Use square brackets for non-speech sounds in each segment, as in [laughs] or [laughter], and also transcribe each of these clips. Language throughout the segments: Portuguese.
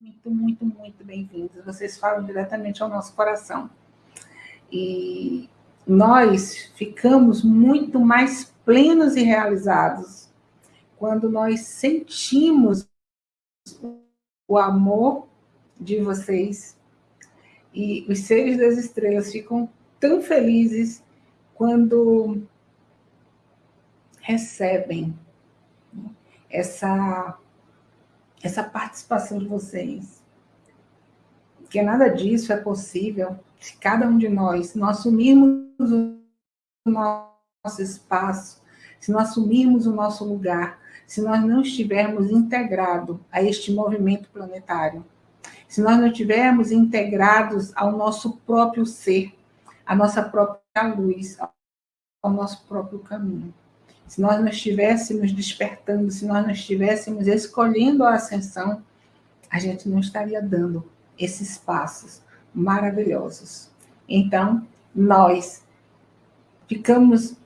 muito, muito, muito bem-vindos. Vocês falam diretamente ao nosso coração. E nós ficamos muito mais plenos e realizados quando nós sentimos o amor de vocês e os seres das estrelas ficam tão felizes quando recebem essa essa participação de vocês. Porque nada disso é possível se cada um de nós não assumirmos o nosso espaço, se não assumirmos o nosso lugar, se nós não estivermos integrados a este movimento planetário, se nós não estivermos integrados ao nosso próprio ser, à nossa própria luz, ao nosso próprio caminho se nós não estivéssemos despertando, se nós não estivéssemos escolhendo a ascensão, a gente não estaria dando esses passos maravilhosos. Então, nós ficamos...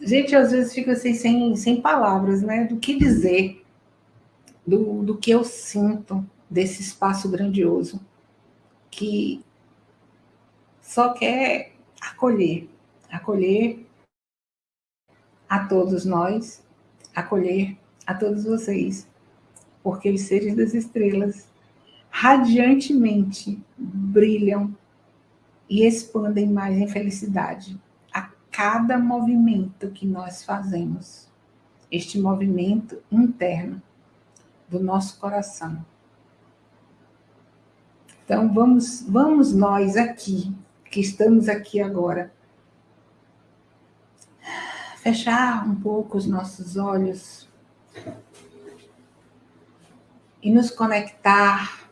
Gente, às vezes fica assim, sem, sem palavras, né? Do que dizer, do, do que eu sinto desse espaço grandioso, que só quer acolher, acolher a todos nós, acolher a todos vocês, porque os seres das estrelas radiantemente brilham e expandem mais em felicidade a cada movimento que nós fazemos. Este movimento interno do nosso coração. Então, vamos, vamos nós aqui, que estamos aqui agora, fechar um pouco os nossos olhos e nos conectar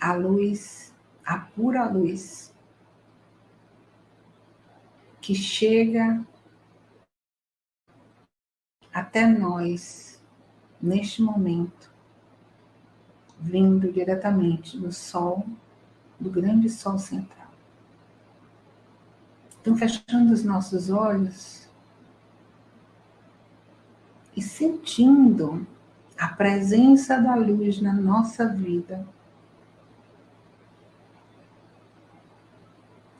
à luz, à pura luz, que chega até nós neste momento, vindo diretamente do Sol, do grande Sol central. Então, fechando os nossos olhos e sentindo a presença da luz na nossa vida,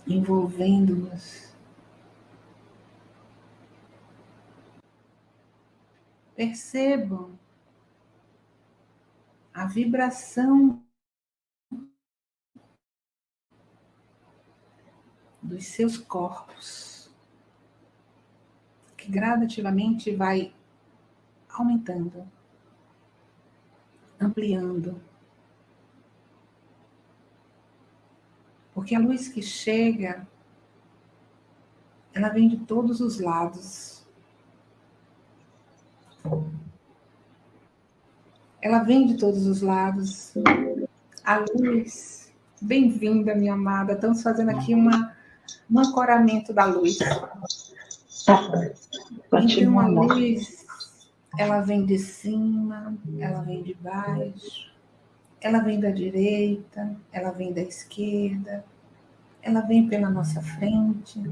envolvendo-nos. Percebam a vibração dos seus corpos, que gradativamente vai aumentando, ampliando. Porque a luz que chega, ela vem de todos os lados. Ela vem de todos os lados. A luz, bem-vinda, minha amada. Estamos fazendo aqui uma no ancoramento da luz. Então, a luz, ela vem de cima, ela vem de baixo, ela vem da direita, ela vem da esquerda, ela vem pela nossa frente,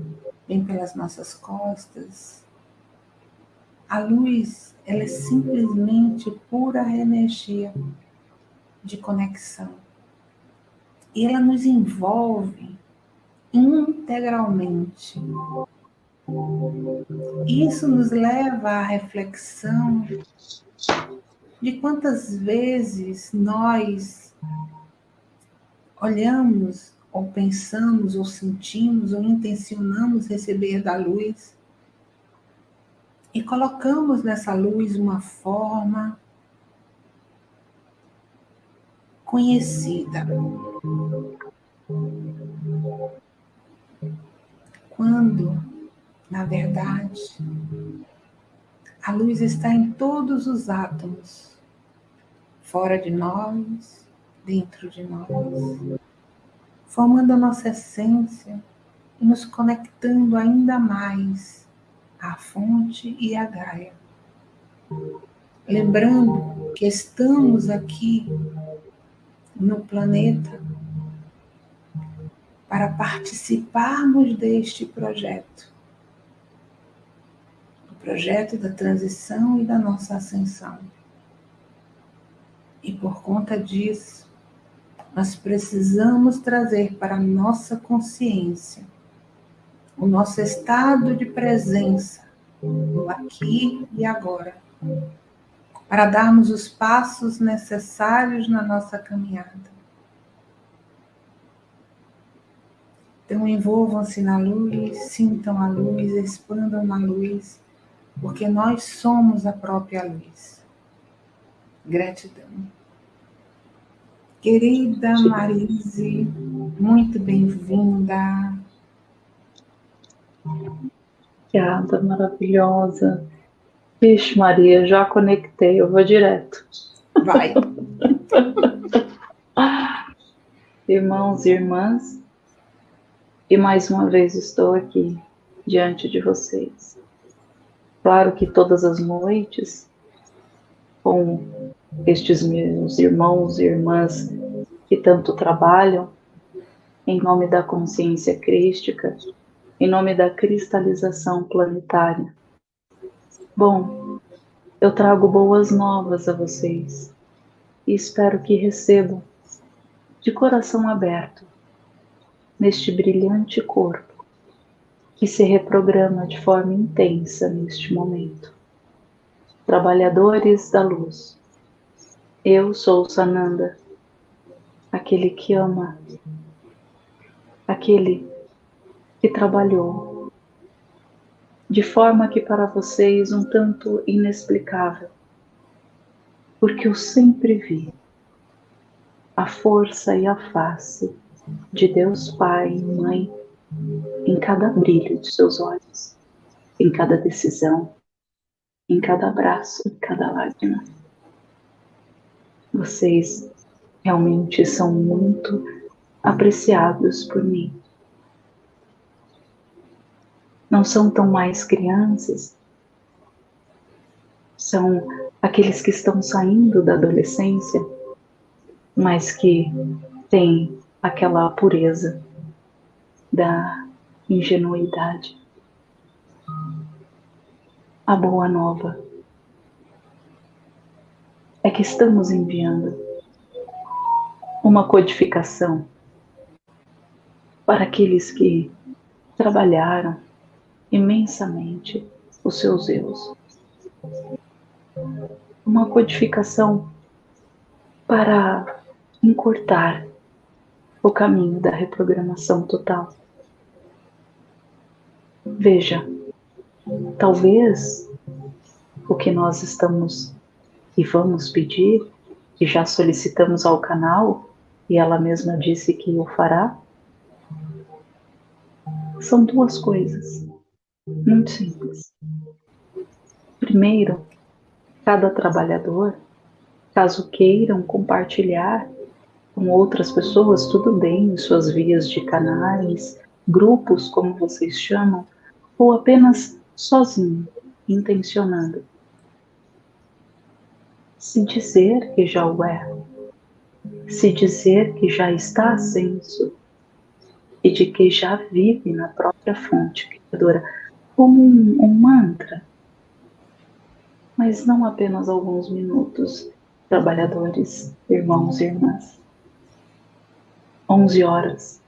vem pelas nossas costas. A luz, ela é simplesmente pura energia de conexão. E ela nos envolve integralmente. Isso nos leva à reflexão de quantas vezes nós olhamos, ou pensamos, ou sentimos, ou intencionamos receber da luz e colocamos nessa luz uma forma conhecida quando, na verdade, a luz está em todos os átomos, fora de nós, dentro de nós, formando a nossa essência e nos conectando ainda mais à fonte e à Gaia. Lembrando que estamos aqui no planeta para participarmos deste projeto, o projeto da transição e da nossa ascensão. E por conta disso, nós precisamos trazer para a nossa consciência o nosso estado de presença no aqui e agora, para darmos os passos necessários na nossa caminhada. Então, envolvam-se na luz, sintam a luz, expandam na luz, porque nós somos a própria luz. Gratidão. Querida Marise, muito bem-vinda. Obrigada, maravilhosa. Vixe, Maria, já conectei, eu vou direto. Vai. [laughs] Irmãos e irmãs, e mais uma vez estou aqui diante de vocês. Claro que todas as noites, com estes meus irmãos e irmãs que tanto trabalham em nome da consciência crística, em nome da cristalização planetária. Bom, eu trago boas novas a vocês e espero que recebam de coração aberto neste brilhante corpo que se reprograma de forma intensa neste momento. Trabalhadores da luz, eu sou Sananda, aquele que ama, aquele que trabalhou, de forma que para vocês um tanto inexplicável, porque eu sempre vi a força e a face de Deus Pai e Mãe em cada brilho de seus olhos, em cada decisão, em cada abraço, em cada lágrima. Vocês realmente são muito apreciados por mim. Não são tão mais crianças, são aqueles que estão saindo da adolescência, mas que têm aquela pureza da ingenuidade. A boa nova é que estamos enviando uma codificação para aqueles que trabalharam imensamente os seus erros. Uma codificação para encurtar o caminho da reprogramação total. Veja, talvez o que nós estamos e vamos pedir, e já solicitamos ao canal, e ela mesma disse que o fará, são duas coisas muito simples. Primeiro, cada trabalhador, caso queiram compartilhar com outras pessoas, tudo bem, em suas vias de canais, grupos, como vocês chamam, ou apenas sozinho, intencionando. Se dizer que já o é, se dizer que já está ascenso e de que já vive na própria fonte criadora, como um, um mantra, mas não apenas alguns minutos, trabalhadores, irmãos e irmãs. 11 horas,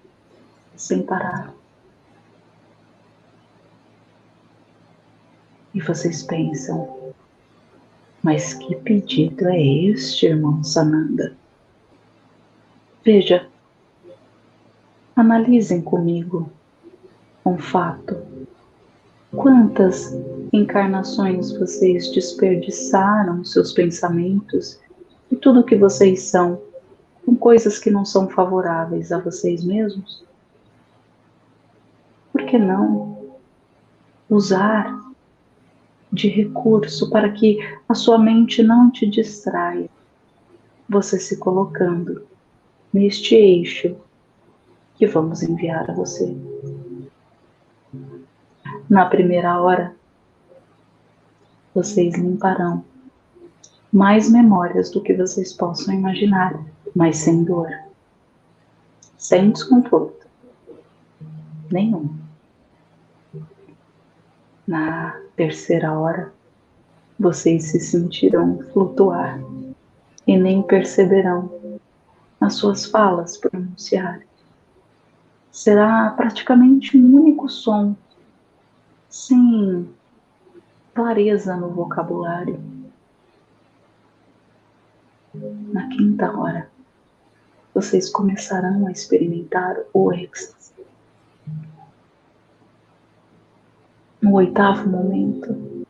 sem parar. E vocês pensam, mas que pedido é este, irmão Sananda? Veja, analisem comigo um fato. Quantas encarnações vocês desperdiçaram seus pensamentos e tudo o que vocês são com coisas que não são favoráveis a vocês mesmos? Por que não usar de recurso para que a sua mente não te distraia? Você se colocando neste eixo que vamos enviar a você. Na primeira hora, vocês limparão mais memórias do que vocês possam imaginar mas sem dor, sem desconforto nenhum. Na terceira hora, vocês se sentirão flutuar e nem perceberão as suas falas pronunciarem. Será praticamente um único som, sem clareza no vocabulário. Na quinta hora, vocês começarão a experimentar o êxtase. No oitavo momento,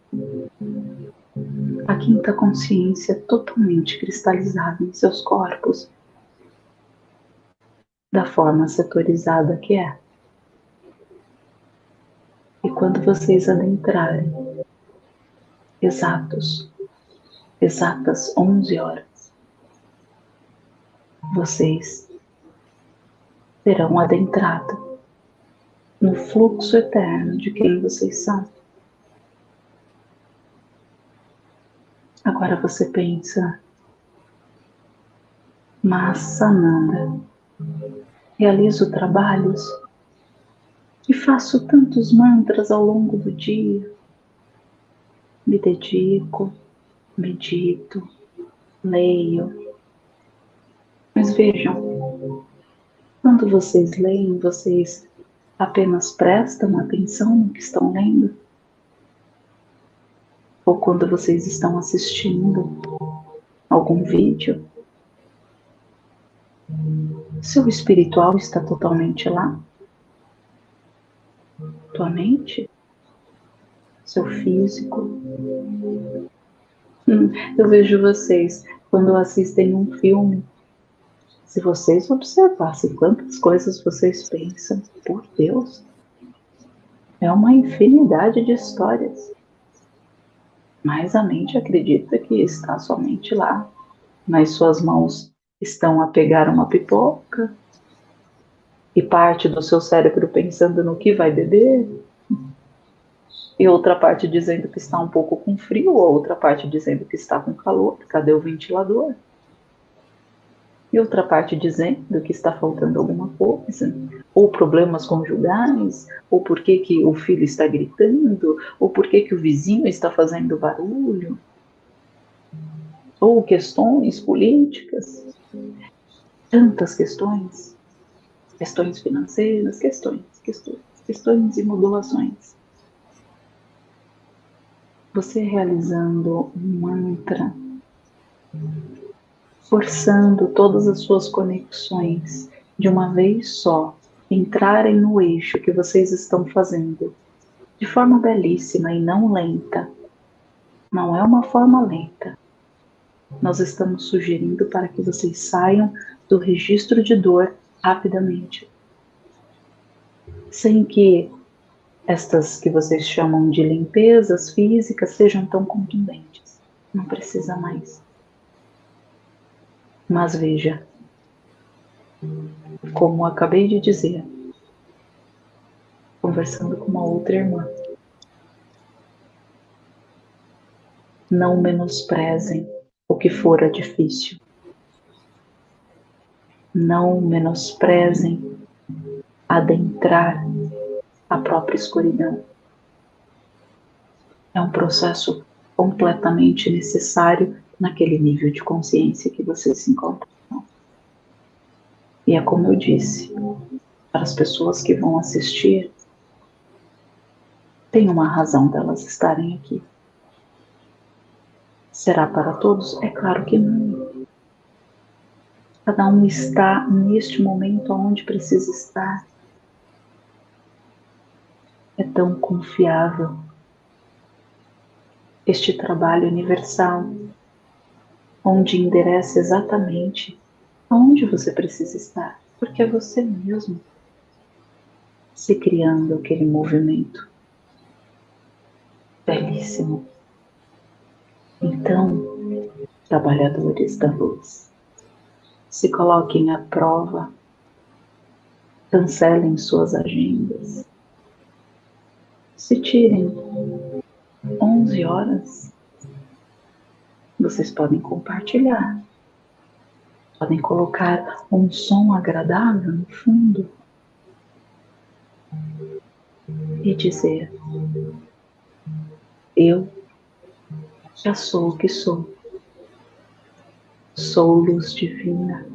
a quinta consciência totalmente cristalizada em seus corpos, da forma setorizada que é. E quando vocês adentrarem, exatos, exatas 11 horas, vocês terão adentrado no fluxo eterno de quem vocês são. Agora você pensa, mas Sananda, realizo trabalhos e faço tantos mantras ao longo do dia. Me dedico, medito, leio. Vejam, quando vocês leem, vocês apenas prestam atenção no que estão lendo? ou quando vocês estão assistindo algum vídeo, seu espiritual está totalmente lá? Tua mente? Seu físico? Hum, eu vejo vocês quando assistem um filme. Se vocês observassem quantas coisas vocês pensam, por Deus, é uma infinidade de histórias mas a mente acredita que está somente lá. Nas suas mãos estão a pegar uma pipoca e parte do seu cérebro pensando no que vai beber, e outra parte dizendo que está um pouco com frio, ou outra parte dizendo que está com calor, cadê o ventilador? E outra parte dizendo que está faltando alguma coisa, ou problemas conjugais, ou por que, que o filho está gritando, ou por que, que o vizinho está fazendo barulho, ou questões políticas, tantas questões, questões financeiras, questões, questões, questões e modulações. Você realizando um mantra forçando todas as suas conexões de uma vez só entrarem no eixo que vocês estão fazendo, de forma belíssima e não lenta. Não é uma forma lenta. Nós estamos sugerindo para que vocês saiam do registro de dor rapidamente, sem que estas que vocês chamam de limpezas físicas sejam tão contundentes. Não precisa mais. Mas veja, como acabei de dizer, conversando com uma outra irmã, não menosprezem o que fora difícil. Não menosprezem adentrar a própria escuridão. É um processo completamente necessário naquele nível de consciência que você se encontra. E é como eu disse, para as pessoas que vão assistir, tem uma razão delas estarem aqui. Será para todos? É claro que não. Cada um está neste momento onde precisa estar. É tão confiável este trabalho universal onde endereça exatamente aonde você precisa estar, porque é você mesmo se criando aquele movimento belíssimo. Então, trabalhadores da luz, se coloquem à prova, cancelem suas agendas, se tirem 11 horas vocês podem compartilhar. Podem colocar um som agradável no fundo e dizer: Eu já sou o que sou. sou luz divina,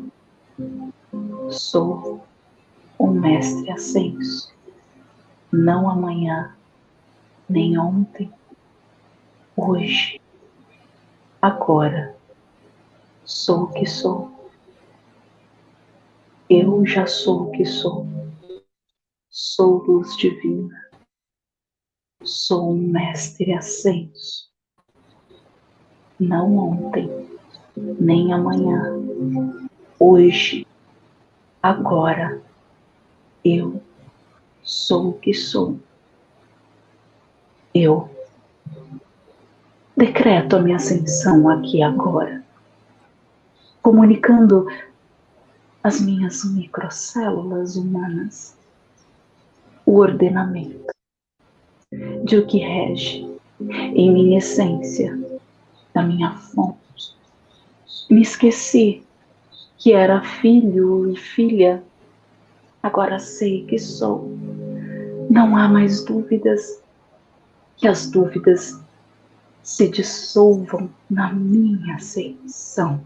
sou o Mestre Ascenso, não amanhã, nem ontem, hoje, agora, sou o que sou. Eu já sou o que sou. Sou luz divina. Sou um mestre ascenso. Não ontem, nem amanhã. Hoje, agora, eu sou o que sou. Eu decreto a minha ascensão aqui agora, comunicando as minhas microcélulas humanas o ordenamento de o que rege em minha essência, da minha fonte. Me esqueci que era filho e filha, agora sei que sou. Não há mais dúvidas, que as dúvidas se dissolvam na minha ascensão,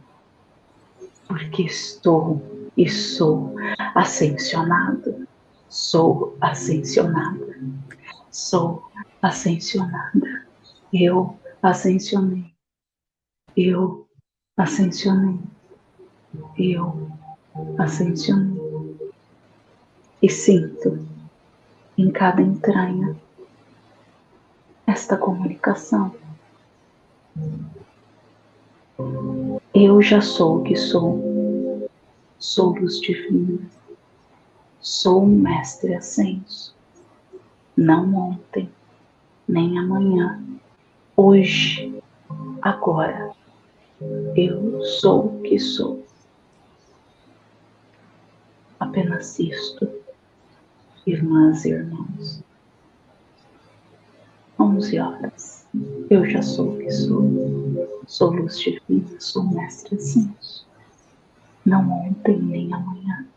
porque estou e sou ascensionado, sou ascensionada, sou ascensionada, eu ascensionei, eu ascensionei, eu ascensionei. E sinto em cada entranha esta comunicação. Eu já sou o que sou, sou luz divina, sou um mestre ascenso, não ontem, nem amanhã, hoje, agora, eu sou o que sou. Apenas isto, irmãs e irmãos. Onze horas. Eu já sou o que sou. Sou luz divina, sou mestre ascenso. Não ontem nem amanhã.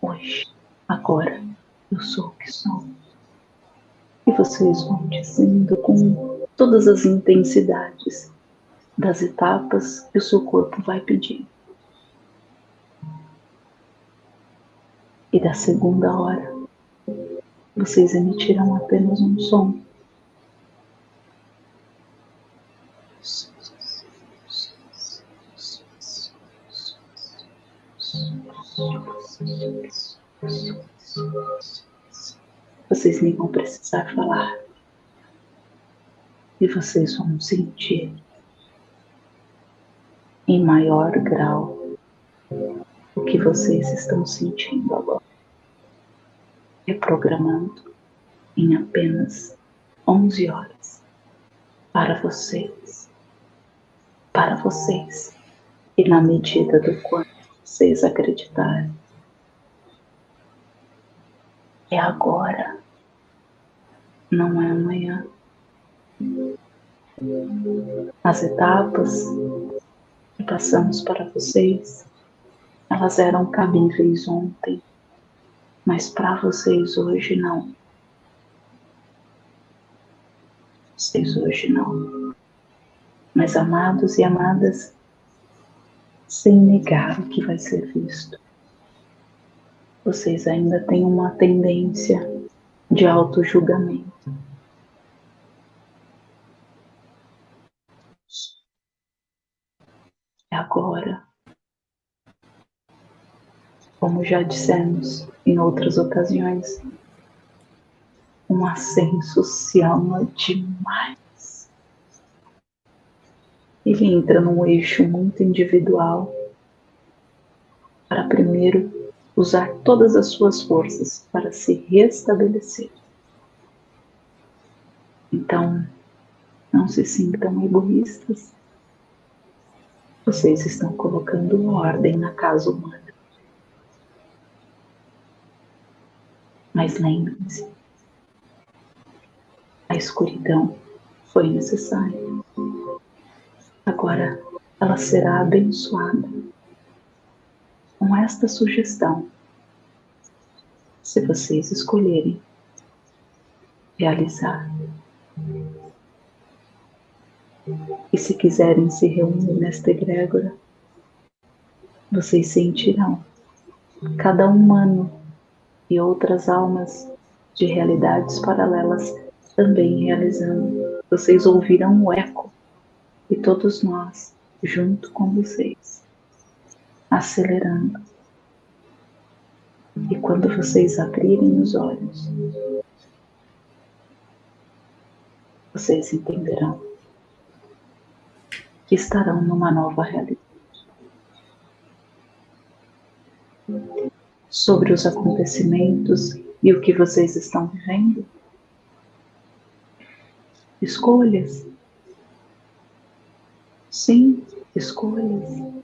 Hoje, agora, eu sou o que sou. E vocês vão dizendo com todas as intensidades das etapas que o seu corpo vai pedir. E da segunda hora, vocês emitirão apenas um som Vocês nem vão precisar falar. E vocês vão sentir em maior grau o que vocês estão sentindo agora. Reprogramando em apenas 11 horas para vocês. Para vocês. E na medida do quanto vocês acreditarem é agora, não é amanhã. As etapas que passamos para vocês, elas eram cabíveis ontem, mas para vocês hoje não. Vocês hoje não. Mas amados e amadas, sem negar o que vai ser visto vocês ainda têm uma tendência de auto-julgamento. Agora, como já dissemos em outras ocasiões, um ascenso se ama demais. Ele entra num eixo muito individual para primeiro usar todas as suas forças para se restabelecer. Então, não se sintam egoístas. Vocês estão colocando ordem na casa humana. Mas lembrem-se, a escuridão foi necessária. Agora ela será abençoada com esta sugestão, se vocês escolherem realizar. E se quiserem se reunir nesta egrégora, vocês sentirão cada humano e outras almas de realidades paralelas também realizando. Vocês ouvirão o eco e todos nós junto com vocês, acelerando. E quando vocês abrirem os olhos, vocês entenderão que estarão numa nova realidade. Sobre os acontecimentos e o que vocês estão vivendo, escolhas. Sim, escolhas.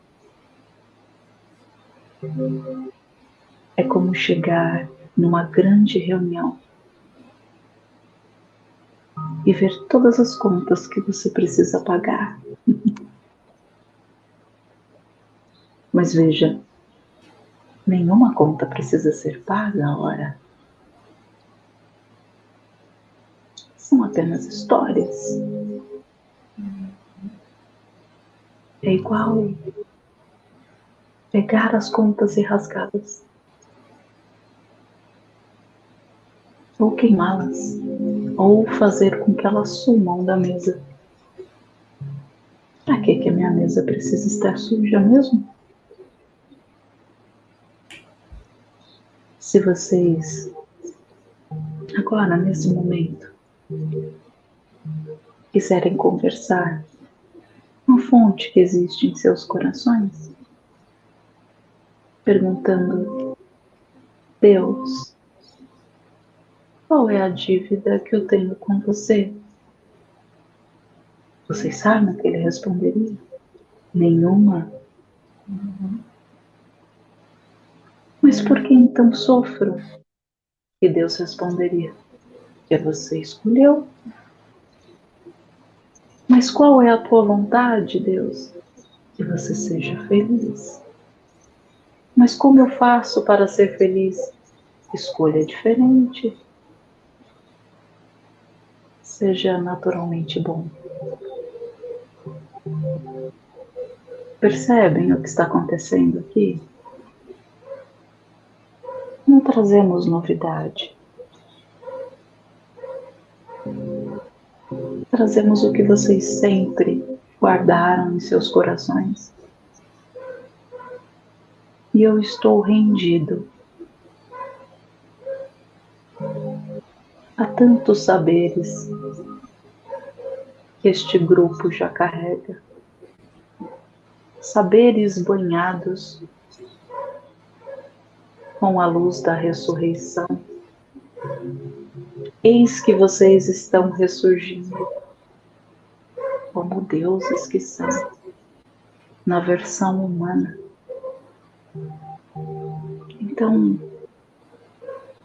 É como chegar numa grande reunião e ver todas as contas que você precisa pagar. [laughs] Mas veja, nenhuma conta precisa ser paga, ora. São apenas histórias. É igual pegar as contas e rasgá-las. Ou queimá-las ou fazer com que elas sumam da mesa. Para que, que a minha mesa precisa estar suja mesmo? Se vocês, agora nesse momento, quiserem conversar fonte que existe em seus corações, perguntando: Deus, qual é a dívida que eu tenho com você? Vocês sabem o que ele responderia? Nenhuma. Uhum. Mas por que então sofro? E Deus responderia: Que você escolheu. Mas qual é a tua vontade, Deus? Que você seja feliz. Mas como eu faço para ser feliz? Escolha diferente seja naturalmente bom. Percebem o que está acontecendo aqui? Não trazemos novidade. Trazemos o que vocês sempre guardaram em seus corações. E eu estou rendido Há tantos saberes que este grupo já carrega. Saberes banhados com a luz da ressurreição. Eis que vocês estão ressurgindo como deuses que são, na versão humana. Então,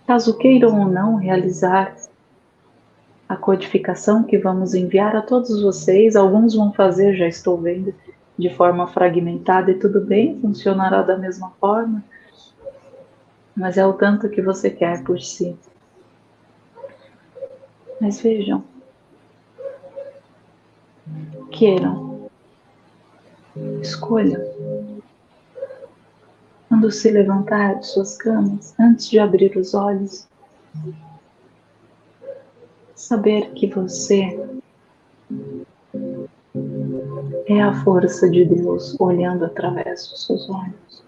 caso queiram ou não realizar a codificação que vamos enviar a todos vocês. Alguns vão fazer, já estou vendo, de forma fragmentada e tudo bem, funcionará da mesma forma, mas é o tanto que você quer por si. Mas vejam, queiram, escolham. Quando se levantar de suas camas, antes de abrir os olhos, saber que você é a força de Deus olhando através dos seus olhos.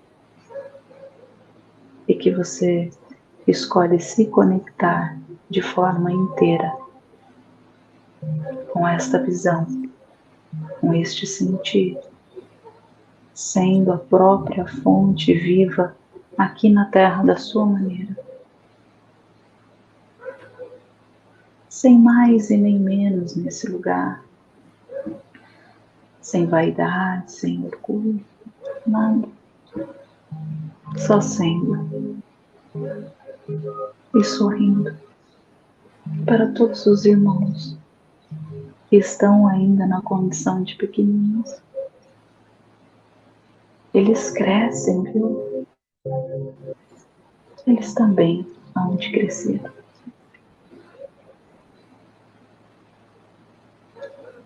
E que você escolhe se conectar de forma inteira com esta visão, com este sentir, sendo a própria fonte viva aqui na terra da sua maneira. sem mais e nem menos nesse lugar, sem vaidade, sem orgulho, nada, só sendo e sorrindo para todos os irmãos que estão ainda na condição de pequeninos. Eles crescem, viu? Eles também hão de crescer.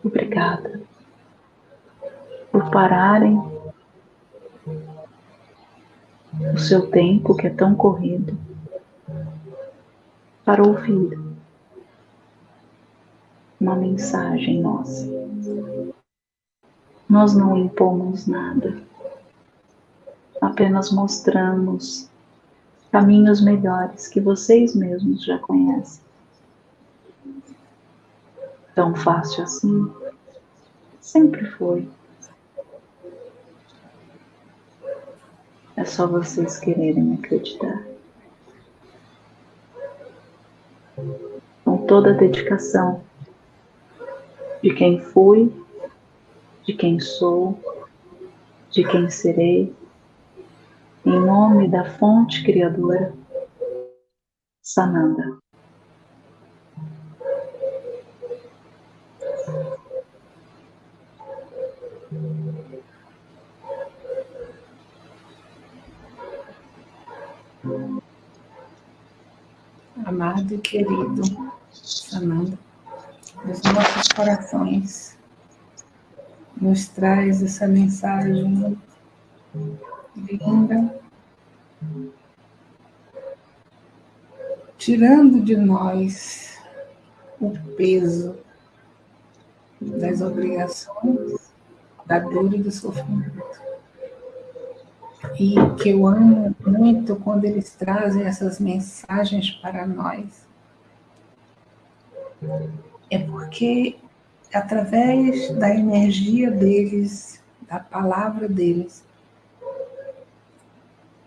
Obrigada por pararem o seu tempo que é tão corrido para ouvir uma mensagem nossa. Nós não impomos nada, apenas mostramos caminhos melhores que vocês mesmos já conhecem. Tão fácil assim, sempre foi. É só vocês quererem acreditar. Com toda a dedicação de quem fui, de quem sou, de quem serei, em nome da fonte criadora, Sananda. Amado e querido Sananda, dos nossos corações, nos traz essa mensagem linda, tirando de nós o peso das obrigações, da dor e do sofrimento. E que eu amo muito quando eles trazem essas mensagens para nós. É porque através da energia deles, da palavra deles,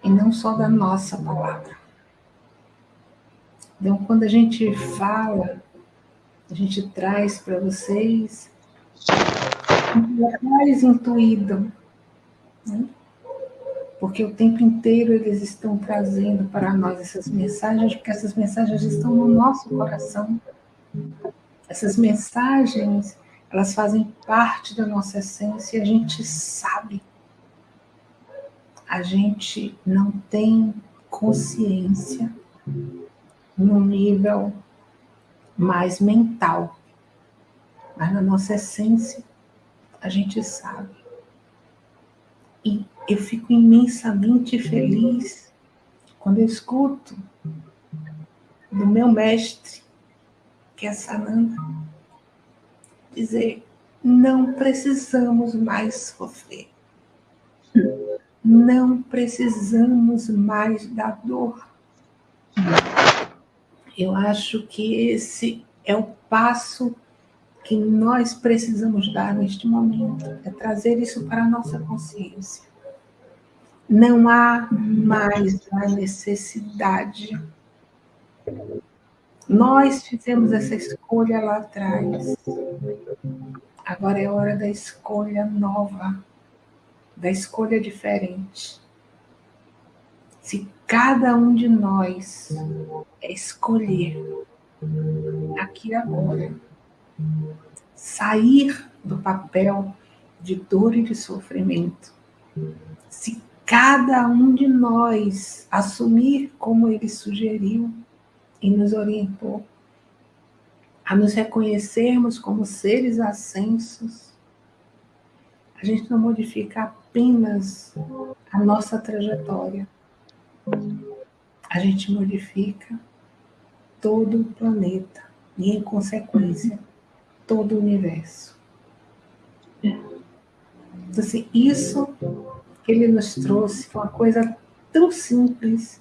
e não só da nossa palavra. Então, quando a gente fala, a gente traz para vocês mais intuído, né? porque o tempo inteiro eles estão trazendo para nós essas mensagens, porque essas mensagens estão no nosso coração. Essas mensagens, elas fazem parte da nossa essência e a gente sabe. A gente não tem consciência no nível mais mental, mas na nossa essência a gente sabe. E eu fico imensamente feliz quando eu escuto do meu mestre, que é Sananda, dizer: não precisamos mais sofrer. Não precisamos mais da dor. Eu acho que esse é o passo que nós precisamos dar neste momento, é trazer isso para a nossa consciência. Não há mais a necessidade. Nós fizemos essa escolha lá atrás. Agora é hora da escolha nova, da escolha diferente. Se cada um de nós escolher aqui agora sair do papel de dor e de sofrimento. Se cada um de nós assumir como ele sugeriu e nos orientou, a nos reconhecermos como seres ascensos, a gente não modifica apenas a nossa trajetória, a gente modifica todo o planeta e, em consequência, todo o universo. Então, assim, isso que ele nos trouxe foi uma coisa tão simples.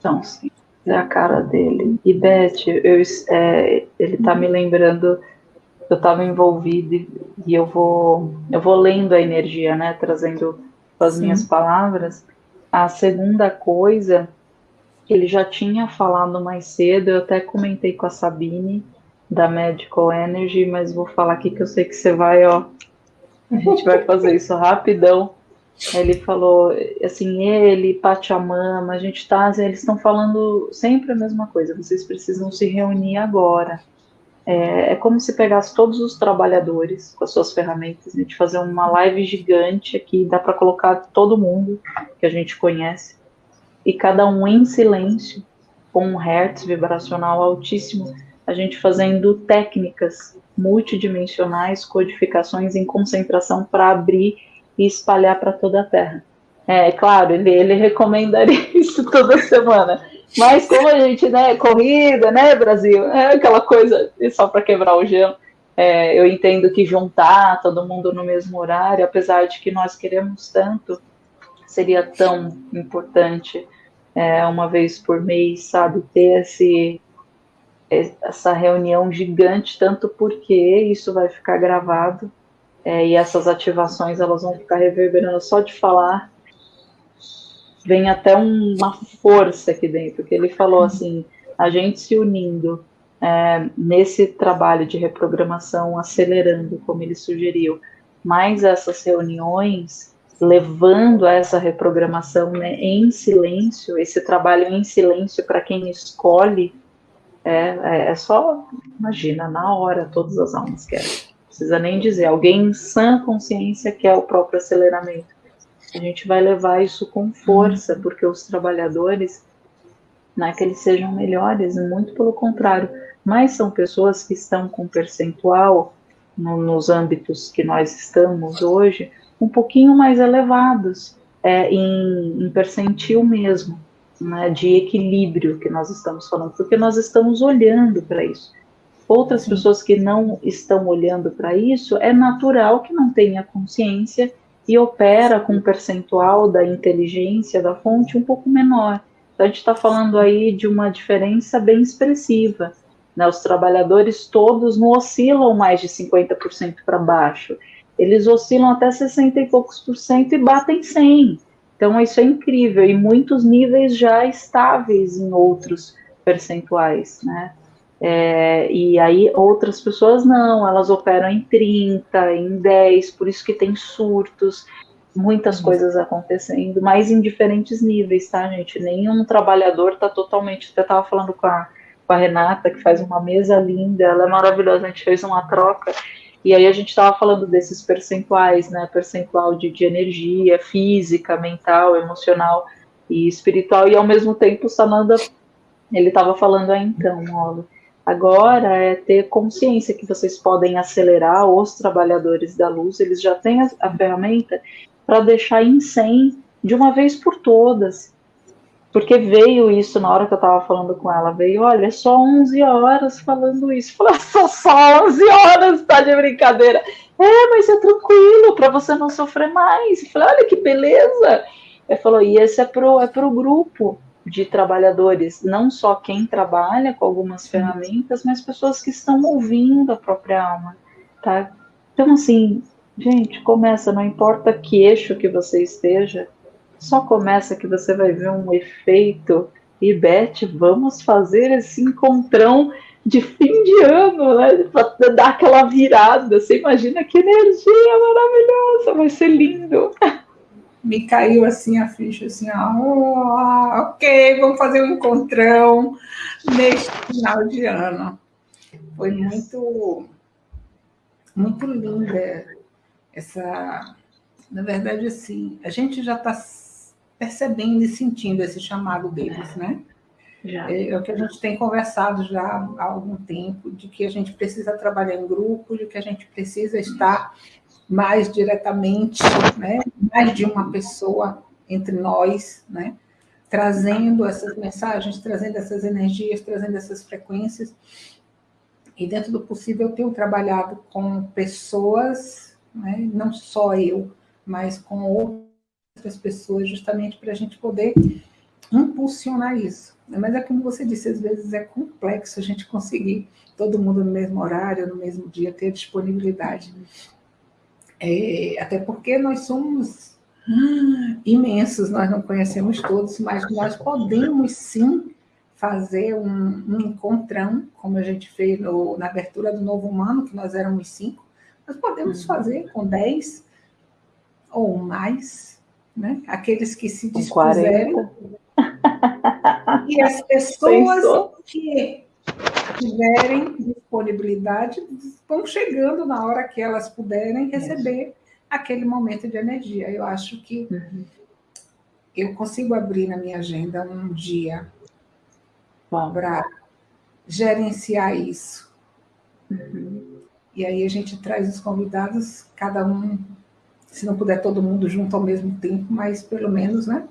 Tão simples. É a cara dele. E Beth, eu, é, ele está me lembrando, eu estava envolvida e eu vou, eu vou lendo a energia, né? Trazendo as Sim. minhas palavras. A segunda coisa ele já tinha falado mais cedo, eu até comentei com a Sabine, da Medical Energy, mas vou falar aqui que eu sei que você vai, ó. A gente vai fazer isso rapidão. Ele falou assim, ele, Pachamama, a gente tá, eles estão falando sempre a mesma coisa, vocês precisam se reunir agora. É, é, como se pegasse todos os trabalhadores com as suas ferramentas, a gente fazer uma live gigante aqui, dá para colocar todo mundo que a gente conhece, e cada um em silêncio, com um hertz vibracional altíssimo, a gente fazendo técnicas multidimensionais, codificações em concentração para abrir e espalhar para toda a Terra. É, claro, ele, ele recomendaria [laughs] isso toda semana. Mas como a gente, né, corrida, né, Brasil, é aquela coisa só para quebrar o gelo. É, eu entendo que juntar todo mundo no mesmo horário, apesar de que nós queremos tanto, seria tão importante é, uma vez por mês, sabe, ter esse, essa reunião gigante, tanto porque isso vai ficar gravado é, e essas ativações elas vão ficar reverberando só de falar vem até uma força aqui dentro, que ele falou uhum. assim, a gente se unindo é, nesse trabalho de reprogramação, acelerando, como ele sugeriu, mais essas reuniões, levando a essa reprogramação né, em silêncio, esse trabalho em silêncio para quem escolhe, é, é, é, só, imagina, na hora, todas as almas querem. Não precisa nem dizer, alguém em sã consciência quer o próprio aceleramento. A gente vai levar isso com força, porque os trabalhadores não é que eles sejam melhores, muito pelo contrário, mas são pessoas que estão com percentual no, nos âmbitos que nós estamos hoje um pouquinho mais elevados é, em, em percentil mesmo, né, de equilíbrio que nós estamos falando, porque nós estamos olhando para isso. Outras pessoas que não estão olhando para isso, é natural que não tenha consciência e opera com um percentual da inteligência da fonte um pouco menor. Então, a gente está falando aí de uma diferença bem expressiva. Né? Os trabalhadores todos não oscilam mais de 50% para baixo. Eles oscilam até 60 e poucos por cento e batem 100. Então, isso é incrível. E muitos níveis já estáveis em outros percentuais, né? É, e aí outras pessoas não, elas operam em 30, em 10, por isso que tem surtos, muitas uhum. coisas acontecendo, mas em diferentes níveis, tá, gente? Nenhum trabalhador tá totalmente. Eu estava falando com a, com a Renata, que faz uma mesa linda, ela é maravilhosa, a gente fez uma troca. E aí a gente estava falando desses percentuais, né? Percentual de, de energia física, mental, emocional e espiritual. E ao mesmo tempo o Sananda, ele estava falando aí então, ó, Agora é ter consciência que vocês podem acelerar os trabalhadores da luz, eles já têm a, a ferramenta para deixar em 100 de uma vez por todas. Porque veio isso na hora que eu estava falando com ela, veio, olha, é só 11 horas falando isso. Falei, só, só 11 horas, tá de brincadeira. É, mas é tranquilo, para você não sofrer mais. falei, olha que beleza. Ele falou, e esse é pro, é pro grupo de trabalhadores, não só quem trabalha com algumas ferramentas, mas pessoas que estão ouvindo a própria alma, tá? Então, assim, gente, começa, não importa que eixo que você esteja, só começa que você vai ver um efeito. E, Beth, vamos fazer esse encontrão de fim de ano, né? Para dar aquela virada. Você imagina que energia maravilhosa, vai ser lindo. [laughs] me caiu assim a ficha, assim, ó, ok, vamos fazer um encontrão neste final de ano. Foi muito, muito linda essa, na verdade, assim, a gente já está percebendo e sentindo esse chamado deles, né? Já. É, é o que a gente tem conversado já há algum tempo, de que a gente precisa trabalhar em grupo, de que a gente precisa estar mais diretamente, né, mais de uma pessoa entre nós, né, trazendo essas mensagens, trazendo essas energias, trazendo essas frequências. E dentro do possível, eu tenho trabalhado com pessoas, né, não só eu, mas com outras pessoas, justamente para a gente poder impulsionar isso. Mas é como você disse, às vezes é complexo a gente conseguir todo mundo no mesmo horário, no mesmo dia, ter disponibilidade. É, até porque nós somos imensos, nós não conhecemos todos, mas nós podemos sim fazer um, um encontrão, como a gente fez no, na abertura do Novo Humano, que nós éramos cinco, nós podemos uhum. fazer com dez ou mais, né? aqueles que se dispuserem. [laughs] E as pessoas Pensou? que tiverem disponibilidade, vão chegando na hora que elas puderem receber Isso. aquele momento de energia. Eu acho que uhum. eu consigo abrir na minha agenda um dia para gerenciar isso. Uhum. E aí a gente traz os convidados, cada um se não puder todo mundo junto ao mesmo tempo, mas pelo menos, né?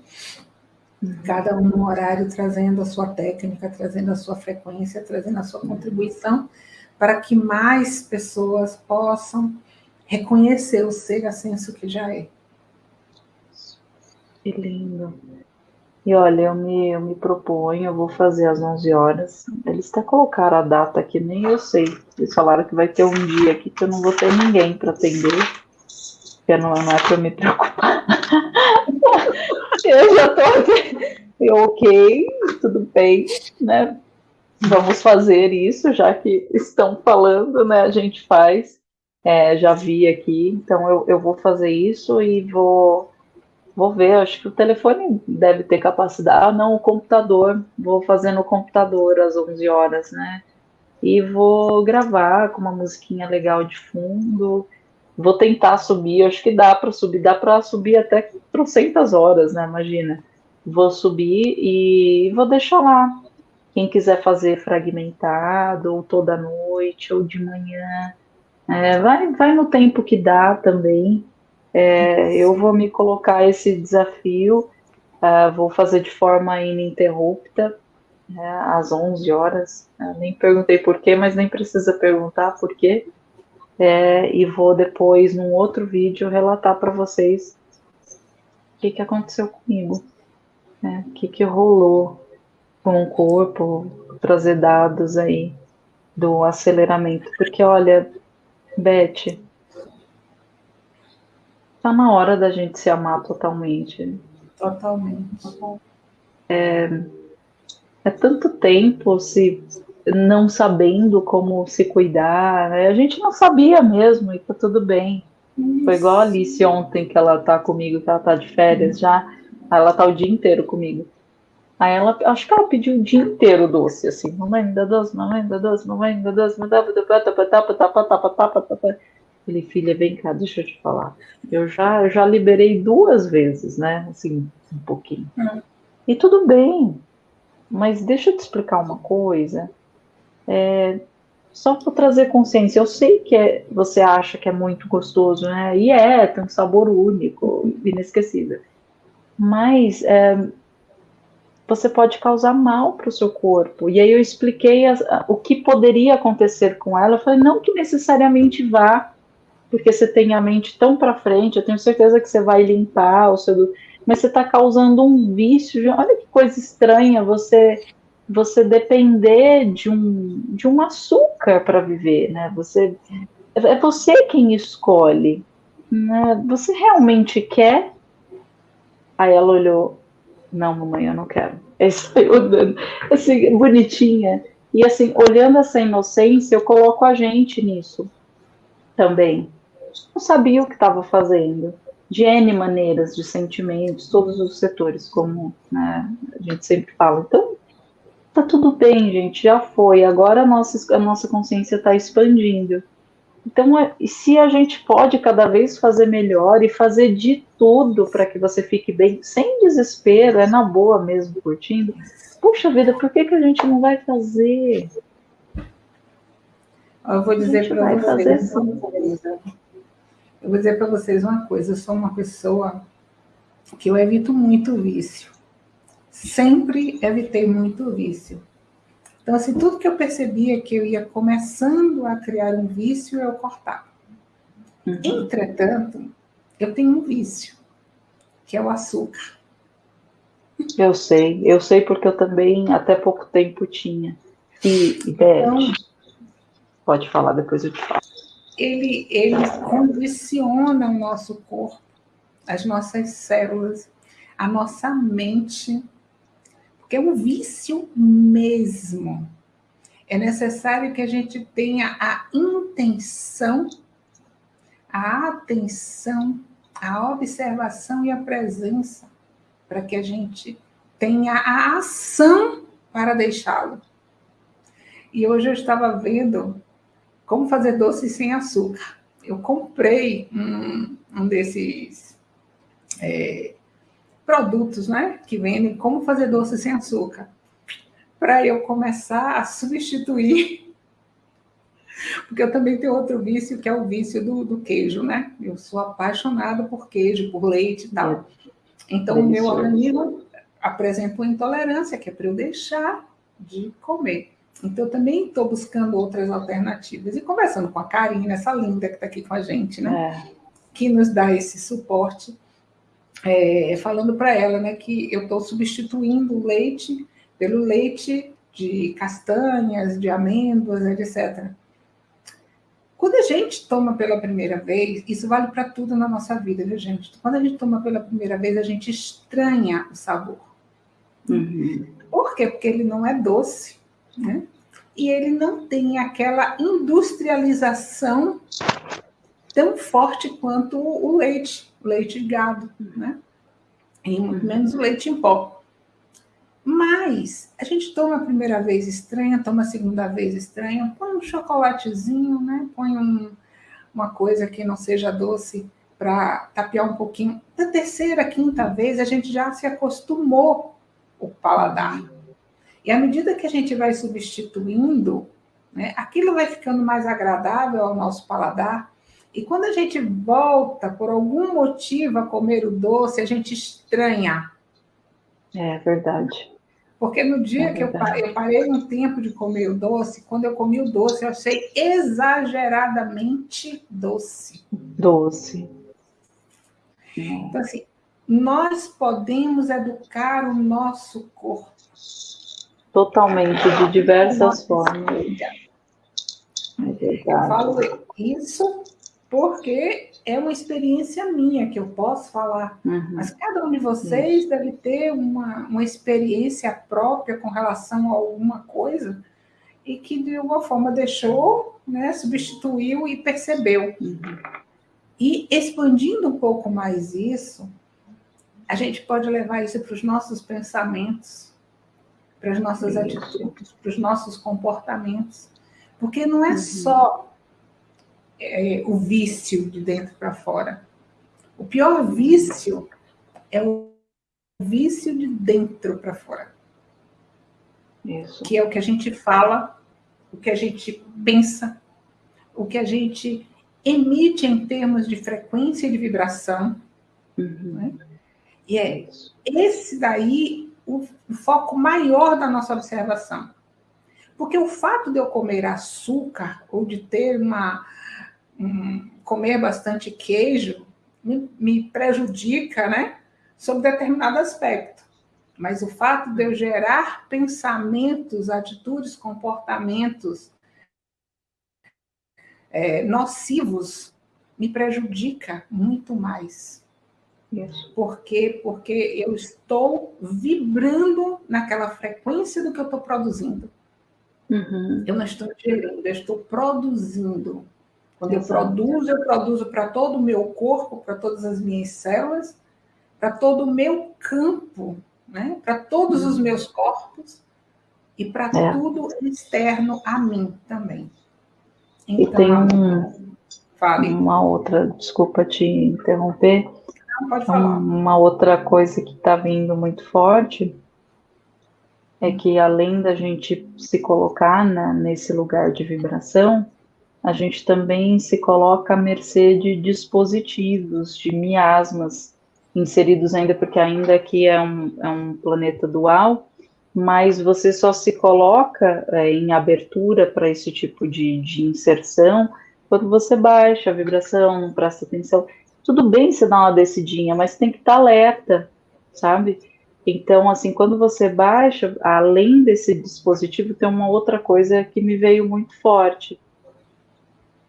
Cada um no horário trazendo a sua técnica, trazendo a sua frequência, trazendo a sua contribuição, para que mais pessoas possam reconhecer o ser ascenso que já é. Que lindo. E olha, eu me, eu me proponho, eu vou fazer às 11 horas. Eles até colocaram a data aqui, nem eu sei. Eles falaram que vai ter um dia aqui que eu não vou ter ninguém para atender, que não, não é para me preocupar. [laughs] eu já tô aqui. ok, tudo bem, né? Vamos fazer isso, já que estão falando, né? A gente faz. É, já vi aqui, então eu, eu vou fazer isso e vou Vou ver, acho que o telefone deve ter capacidade. Ah, não, o computador. Vou fazer no computador às 11 horas, né? E vou gravar com uma musiquinha legal de fundo. Vou tentar subir, acho que dá para subir, dá para subir até trocentas horas, né? Imagina. Vou subir e vou deixar lá. Quem quiser fazer fragmentado, ou toda noite, ou de manhã, é, vai, vai no tempo que dá também. É, eu vou me colocar esse desafio, uh, vou fazer de forma ininterrupta, né, às 11 horas. Eu nem perguntei por quê, mas nem precisa perguntar por quê. É, e vou depois, num outro vídeo, relatar para vocês o que, que aconteceu comigo, né, o que, que rolou com o corpo, trazer dados aí do aceleramento. Porque, olha, Beth, Tá na hora da gente se amar totalmente. Totalmente. É, é tanto tempo se não sabendo como se cuidar. Né? A gente não sabia mesmo e tá tudo bem. Isso. Foi igual a Alice ontem que ela tá comigo, que ela tá de férias já. Ela tá o dia inteiro comigo. Aí ela, acho que ela pediu o dia inteiro doce, assim, mamãe, me dá doce, mamãe, me dá doce, mamãe, me dá doce, me dá doce, Falei, filha, vem cá, deixa eu te falar. Eu já, eu já liberei duas vezes, né? Assim, um pouquinho. Uhum. E tudo bem, mas deixa eu te explicar uma coisa. É, só para trazer consciência, eu sei que é, você acha que é muito gostoso, né? E é, tem um sabor único, inesquecível. Mas é, você pode causar mal para o seu corpo. E aí eu expliquei o que poderia acontecer com ela. Eu falei, não que necessariamente vá porque você tem a mente tão para frente, eu tenho certeza que você vai limpar o seu. Mas você está causando um vício. Olha que coisa estranha você você depender de um, de um açúcar para viver, né? Você é você quem escolhe, né? Você realmente quer? Aí ela olhou, não, mamãe, eu não quero. Aí [laughs] saiu dando, assim, bonitinha. E assim, olhando essa inocência, eu coloco a gente nisso também não sabia o que estava fazendo, de N maneiras, de sentimentos, todos os setores, como né, a gente sempre fala. Então, tá tudo bem, gente, já foi. Agora a nossa, a nossa consciência está expandindo. Então, é, se a gente pode cada vez fazer melhor e fazer de tudo para que você fique bem, sem desespero, é na boa mesmo, curtindo. Puxa vida, por que, que a gente não vai fazer? Eu vou dizer para vocês. Eu vou dizer para vocês uma coisa, eu sou uma pessoa que eu evito muito vício. Sempre evitei muito vício. Então, assim, tudo que eu percebia que eu ia começando a criar um vício, eu cortava. Uhum. Entretanto, eu tenho um vício, que é o açúcar. Eu sei, eu sei porque eu também até pouco tempo tinha. E, então, pode falar, depois eu te falo ele, ele condiciona o nosso corpo, as nossas células, a nossa mente, é um vício mesmo. É necessário que a gente tenha a intenção, a atenção, a observação e a presença, para que a gente tenha a ação para deixá-lo. E hoje eu estava vendo como fazer doce sem açúcar. Eu comprei um, um desses é, produtos, né, que vendem como fazer doce sem açúcar, para eu começar a substituir [laughs] Porque eu também tenho outro vício, que é o vício do, do queijo, né? Eu sou apaixonada por queijo, por leite e tal. Então, o meu organismo apresenta uma intolerância, que é para eu deixar de comer. Então, eu também estou buscando outras alternativas. E conversando com a Karina, essa linda que está aqui com a gente, né? É. Que nos dá esse suporte. É, falando para ela, né, que eu estou substituindo o leite pelo leite de castanhas, de amêndoas, etc. Quando a gente toma pela primeira vez, isso vale para tudo na nossa vida, viu, gente? Quando a gente toma pela primeira vez, a gente estranha o sabor. Uhum. Por quê? Porque ele não é doce, né? E ele não tem aquela industrialização tão forte quanto o leite, o leite de gado, né? E muito menos o leite em pó. Mas a gente toma a primeira vez estranha, toma a segunda vez estranha, põe um chocolatezinho, né? Põe um, uma coisa que não seja doce para tapear um pouquinho. Da terceira, quinta vez, a gente já se acostumou o paladar. E à medida que a gente vai substituindo, né, aquilo vai ficando mais agradável ao nosso paladar. E quando a gente volta, por algum motivo, a comer o doce, a gente estranha. É verdade. Porque no dia é que eu parei, eu parei um tempo de comer o doce, quando eu comi o doce, eu achei exageradamente doce. Doce. Então, assim, nós podemos educar o nosso corpo. Totalmente, de diversas formas. É eu falo isso porque é uma experiência minha que eu posso falar, uhum. mas cada um de vocês uhum. deve ter uma, uma experiência própria com relação a alguma coisa e que de alguma forma deixou, né, substituiu e percebeu. Uhum. E expandindo um pouco mais isso, a gente pode levar isso para os nossos pensamentos, para as nossas atitudes, para os nossos comportamentos, porque não é uhum. só é, o vício de dentro para fora. O pior vício é o vício de dentro para fora. Isso. Que é o que a gente fala, o que a gente pensa, o que a gente emite em termos de frequência e de vibração. Uhum. Né? E é esse daí o, o foco maior da nossa observação. Porque o fato de eu comer açúcar ou de ter uma comer bastante queijo me, me prejudica, né? Sob determinado aspecto. Mas o fato de eu gerar pensamentos, atitudes, comportamentos é, nocivos me prejudica muito mais. Isso. Por quê? Porque eu estou vibrando naquela frequência do que eu estou produzindo. Uhum. Eu não estou gerando, eu estou produzindo. Quando eu produzo, eu produzo para todo o meu corpo, para todas as minhas células, para todo o meu campo, né? para todos os uhum. meus corpos e para é. tudo externo a mim também. Então, e tem um, fale. uma outra, desculpa te interromper, Não, pode falar. uma outra coisa que está vindo muito forte é que além da gente se colocar na, nesse lugar de vibração, a gente também se coloca à mercê de dispositivos, de miasmas inseridos ainda, porque ainda aqui é um, é um planeta dual, mas você só se coloca é, em abertura para esse tipo de, de inserção quando você baixa a vibração, não presta atenção. Tudo bem se dá uma descidinha, mas tem que estar tá alerta, sabe? Então, assim, quando você baixa, além desse dispositivo, tem uma outra coisa que me veio muito forte,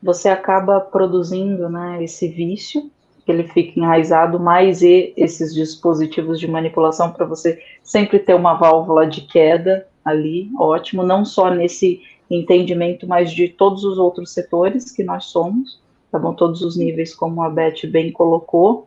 você acaba produzindo né, esse vício, que ele fica enraizado, mais e esses dispositivos de manipulação para você sempre ter uma válvula de queda ali, ótimo, não só nesse entendimento, mas de todos os outros setores que nós somos, tá bom? Todos os níveis, como a Beth bem colocou,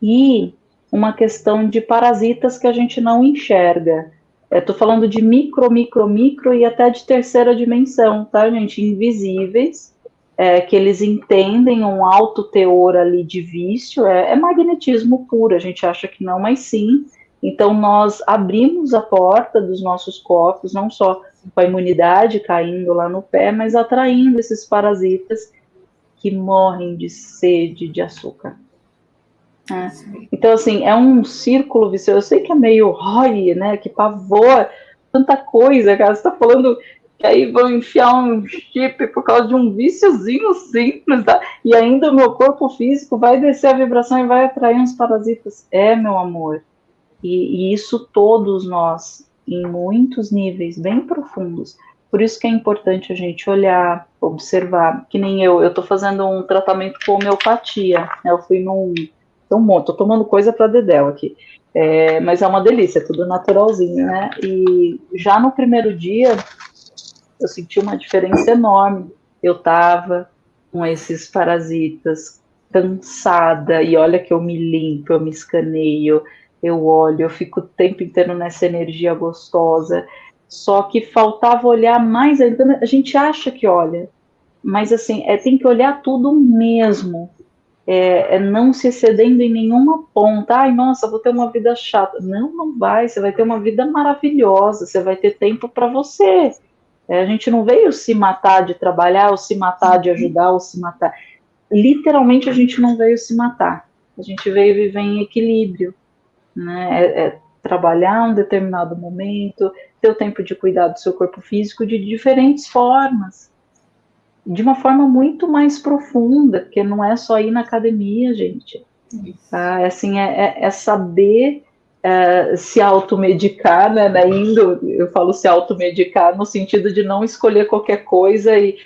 e uma questão de parasitas que a gente não enxerga. Estou falando de micro, micro, micro e até de terceira dimensão, tá, gente? Invisíveis, é, que eles entendem um alto teor ali de vício, é, é, magnetismo puro, a gente acha que não, mas sim. Então, nós abrimos a porta dos nossos corpos, não só com a imunidade caindo lá no pé, mas atraindo esses parasitas que morrem de sede de açúcar. É. Então, assim, é um círculo vicioso. Eu sei que é meio roi, né? Que pavor, tanta coisa, cara. Você tá falando que aí vão enfiar um chip por causa de um viciozinho simples, tá? e ainda o meu corpo físico vai descer a vibração e vai atrair uns parasitas. É, meu amor. E, e isso todos nós, em muitos níveis bem profundos. Por isso que é importante a gente olhar, observar, que nem eu, eu tô fazendo um tratamento com homeopatia, né? Eu fui num um monte, tomando coisa para Dedéu aqui. É, mas é uma delícia, tudo naturalzinho, né? E já no primeiro dia eu senti uma diferença enorme. Eu tava com esses parasitas cansada, e olha que eu me limpo, eu me escaneio, eu olho, eu fico o tempo inteiro nessa energia gostosa. Só que faltava olhar mais ainda. A gente acha que olha, mas assim, é, tem que olhar tudo mesmo é, é, não se excedendo em nenhuma ponta. Ai, nossa, vou ter uma vida chata. Não, não vai. Você vai ter uma vida maravilhosa. Você vai ter tempo para você. É, a gente não veio se matar de trabalhar, ou se matar de ajudar, ou se matar. Literalmente, a gente não veio se matar. A gente veio viver em equilíbrio. Né? É, é trabalhar um determinado momento, ter o tempo de cuidar do seu corpo físico de diferentes formas de uma forma muito mais profunda, porque não é só ir na academia, gente. Tá? É, assim, é, é, é saber é, se automedicar, né, né, indo, eu falo se automedicar no sentido de não escolher qualquer coisa e,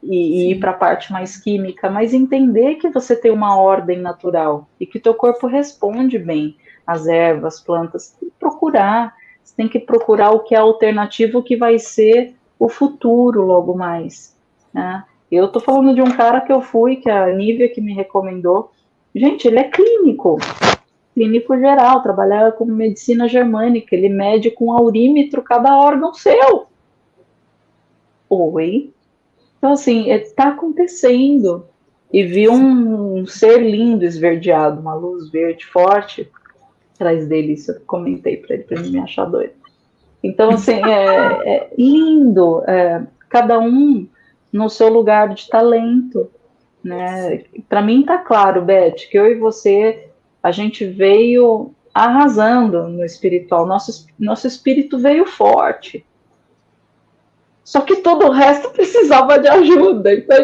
e, e ir para a parte mais química, mas entender que você tem uma ordem natural e que teu corpo responde bem às ervas, plantas, tem que procurar, você tem que procurar o que é alternativo que vai ser o futuro logo mais. Né? Eu tô falando de um cara que eu fui, que a Nívia que me recomendou. Gente, ele é clínico, clínico geral, trabalha com medicina germânica, ele mede com aurímetro cada órgão seu. Oi? Então, assim, está é, acontecendo. E vi um, um, ser lindo esverdeado, uma luz verde forte atrás dele. Isso eu comentei para ele, para ele me achar doido. Então, assim, é, é lindo. É, cada um no seu lugar de talento, né? Para mim tá claro, Beth, que eu e você a gente veio arrasando no espiritual, nosso nosso espírito veio forte. Só que todo o resto [laughs] precisava de ajuda. Então,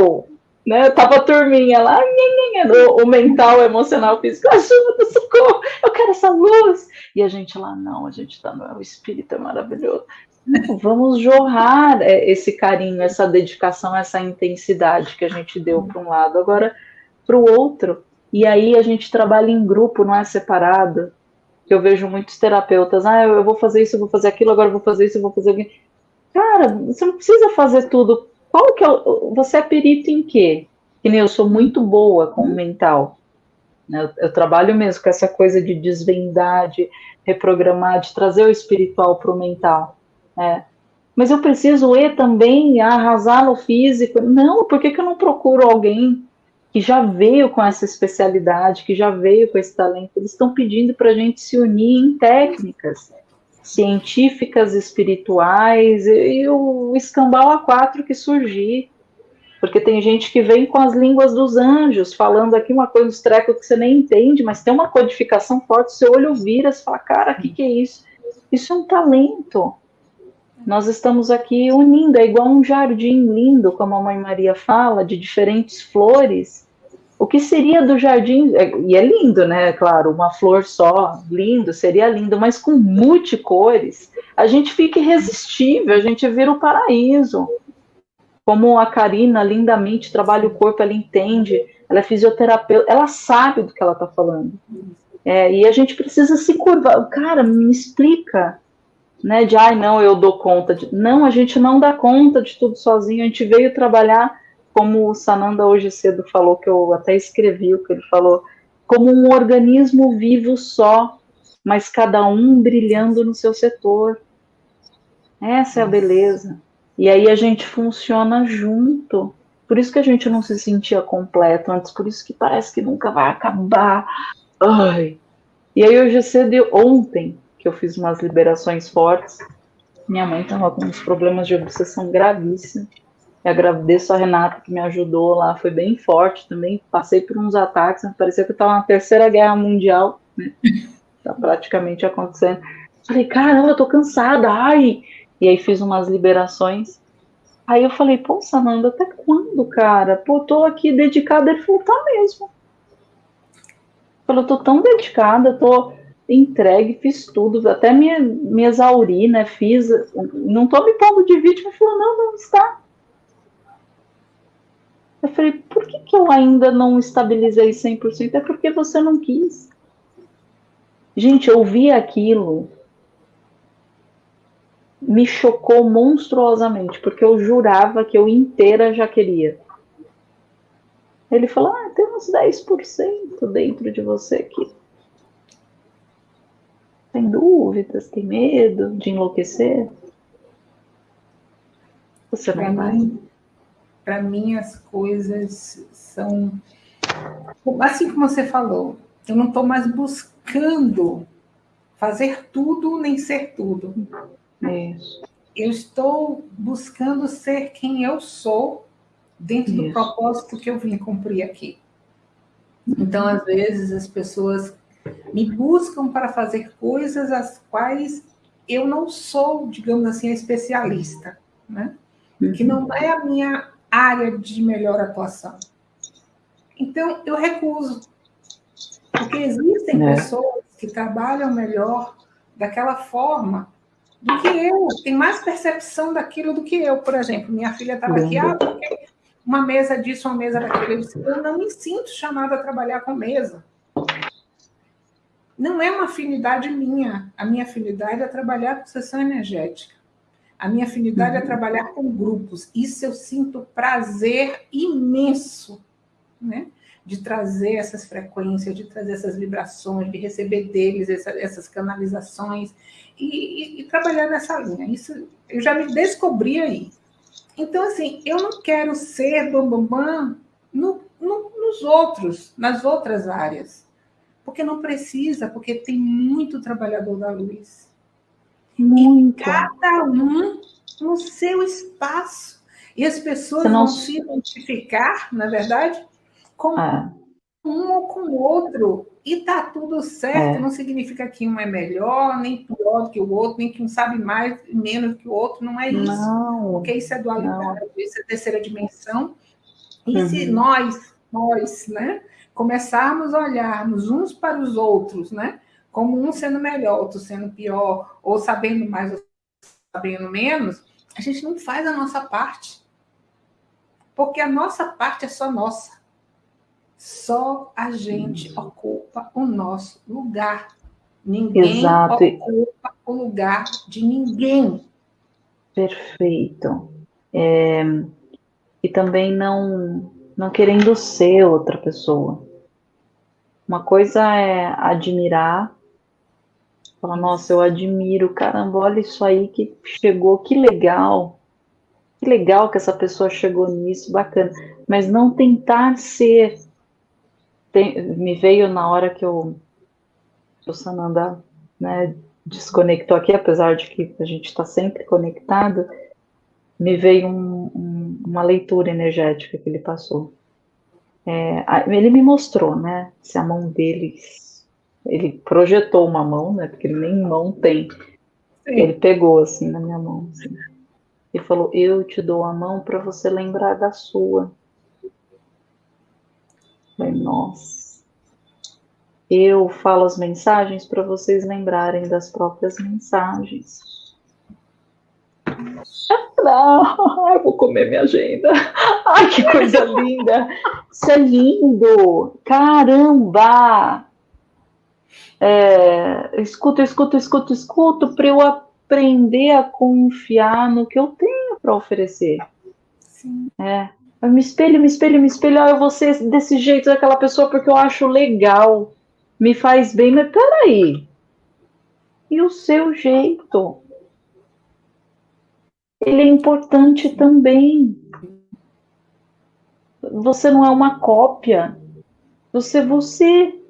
oh, né? Tava turminha lá, o, o mental, o emocional, o físico, ajuda, socorro, eu quero essa luz. E a gente lá, não, a gente tá no o espírito é maravilhoso. Vamos jorrar é, esse carinho, essa dedicação, essa intensidade que a gente deu para um lado, agora para o outro. E aí a gente trabalha em grupo, não é separado. Eu vejo muitos terapeutas, ah, eu vou fazer isso, eu vou fazer aquilo, agora eu vou fazer isso, eu vou fazer aquilo. Cara, você não precisa fazer tudo. Qual que é o... Você é perito em quê? Que nem eu sou muito boa com o mental. Né? Eu, eu trabalho mesmo com essa coisa de desvendar, de reprogramar, de trazer o espiritual para o mental. É. Mas eu preciso ir também arrasar no físico. Não, por que, que eu não procuro alguém que já veio com essa especialidade, que já veio com esse talento? Eles estão pedindo para a gente se unir em técnicas científicas, espirituais e, e o escambau a quatro que surgir. Porque tem gente que vem com as línguas dos anjos, falando aqui uma coisa, uns trecos que você nem entende, mas tem uma codificação forte, seu olho vira, você fala, cara, o que, que é isso? Isso é um talento. Nós estamos aqui unindo, é igual um jardim lindo, como a Mãe Maria fala, de diferentes flores. O que seria do jardim? É, e é lindo, né? Claro, uma flor só, lindo, seria lindo, mas com multicores, a gente fica irresistível, a gente vira o paraíso. Como a Karina lindamente trabalha o corpo, ela entende, ela é fisioterapeuta, ela sabe do que ela está falando. É, e a gente precisa se curvar. Cara, me explica né, de ai não, eu dou conta de. Não, a gente não dá conta de tudo sozinho, a gente veio trabalhar, como o Sananda hoje cedo falou, que eu até escrevi o que ele falou, como um organismo vivo só, mas cada um brilhando no seu setor. Essa é a beleza. E aí a gente funciona junto. Por isso que a gente não se sentia completo antes, por isso que parece que nunca vai acabar. Ai. E aí hoje cedo, ontem, que eu fiz umas liberações fortes. Minha mãe estava com uns problemas de obsessão gravíssimos. Eu agradeço a Renata que me ajudou lá, foi bem forte também. Passei por uns ataques, parecia que estava na terceira guerra mundial, né? [laughs] Tá praticamente acontecendo. Falei, caramba, eu tô cansada, ai! E aí fiz umas liberações. Aí eu falei, pô, Sananda, até quando, cara? Pô, tô aqui dedicada. Ele falou, tá mesmo. Falou, tô tão dedicada, tô entregue, fiz tudo, até me, me exauri, né? Fiz, não tô me pondo de vítima. Falou, não, não está. Eu falei, por que, que eu ainda não estabilizei 100%? É porque você não quis. Gente, eu vi aquilo, me chocou monstruosamente, porque eu jurava que eu inteira já queria. Ele falou: Ah, tem uns 10% dentro de você aqui. Tem dúvidas, tem medo de enlouquecer? Você não vai? Para mim, as coisas são. Assim como você falou, eu não estou mais buscando fazer tudo nem ser tudo. Isso. Eu estou buscando ser quem eu sou dentro Isso. do propósito que eu vim cumprir aqui. Então, às vezes, as pessoas me buscam para fazer coisas as quais eu não sou, digamos assim, especialista, né? Que não uhum. é a minha área de melhor atuação. Então, eu recuso. Porque existem é. pessoas que trabalham melhor daquela forma do que eu, tem mais percepção daquilo do que eu, por exemplo. Minha filha estava aqui, ah, porque uma mesa disso, uma mesa daquilo. Eu, disse, eu não me sinto chamada a trabalhar com mesa. Não é uma afinidade minha. A minha afinidade é trabalhar com sessão energética. A minha afinidade é uhum. trabalhar com grupos. Isso eu sinto prazer imenso, né? De trazer essas frequências, de trazer essas vibrações, de receber deles essa, essas canalizações e, e, e, trabalhar nessa linha. Isso eu já me descobri aí. Então, assim, eu não quero ser bambambam bam, bam no, no, nos outros, nas outras áreas. Porque não precisa, porque tem muito trabalhador da luz. Muito. E cada um no seu espaço. E as pessoas não... vão se identificar, na verdade, com ah. um ou com o outro. E tá tudo certo, é. não significa que um é melhor, nem pior do que o outro, nem que um sabe mais, menos que o outro, não é isso. Não, Porque isso é dualidade, não. isso é terceira dimensão. E uhum. se nós, nós, né, começarmos a olharmos uns para os outros, né, como um sendo melhor, outro sendo pior, ou sabendo mais ou sabendo menos, a gente não faz a nossa parte. Porque a nossa parte é só nossa. Só a gente ocupa o nosso lugar. Ninguém Exato. ocupa o lugar de ninguém. Perfeito. É, e também não, não querendo ser outra pessoa. Uma coisa é admirar, falar, nossa, eu admiro, caramba, olha isso aí que chegou, que legal. Que legal que essa pessoa chegou nisso, bacana. Mas não tentar ser tem, me veio na hora que eu, o Sananda né, desconectou aqui, apesar de que a gente está sempre conectado, me veio um, um, uma leitura energética que ele passou. É, ele me mostrou, né, se a mão dele, ele projetou uma mão, né, porque ele nem mão tem. Sim. Ele pegou assim na minha mão, assim, e falou: Eu te dou a mão para você lembrar da sua. Falei, nossa. Eu falo as mensagens para vocês lembrarem das próprias mensagens. Não, [laughs] eu vou comer minha agenda. Ai, que coisa linda. Isso é lindo. Caramba. É, escuto, escuto, escuto, escuto para eu aprender a confiar no que eu tenho para oferecer. Sim. É. Eu me espelho, me espelho, me espelho. Ah, eu vou ser desse jeito daquela pessoa porque eu acho legal, me faz bem, mas peraí. E o seu jeito? Ele é importante também. Você não é uma cópia. Você é você.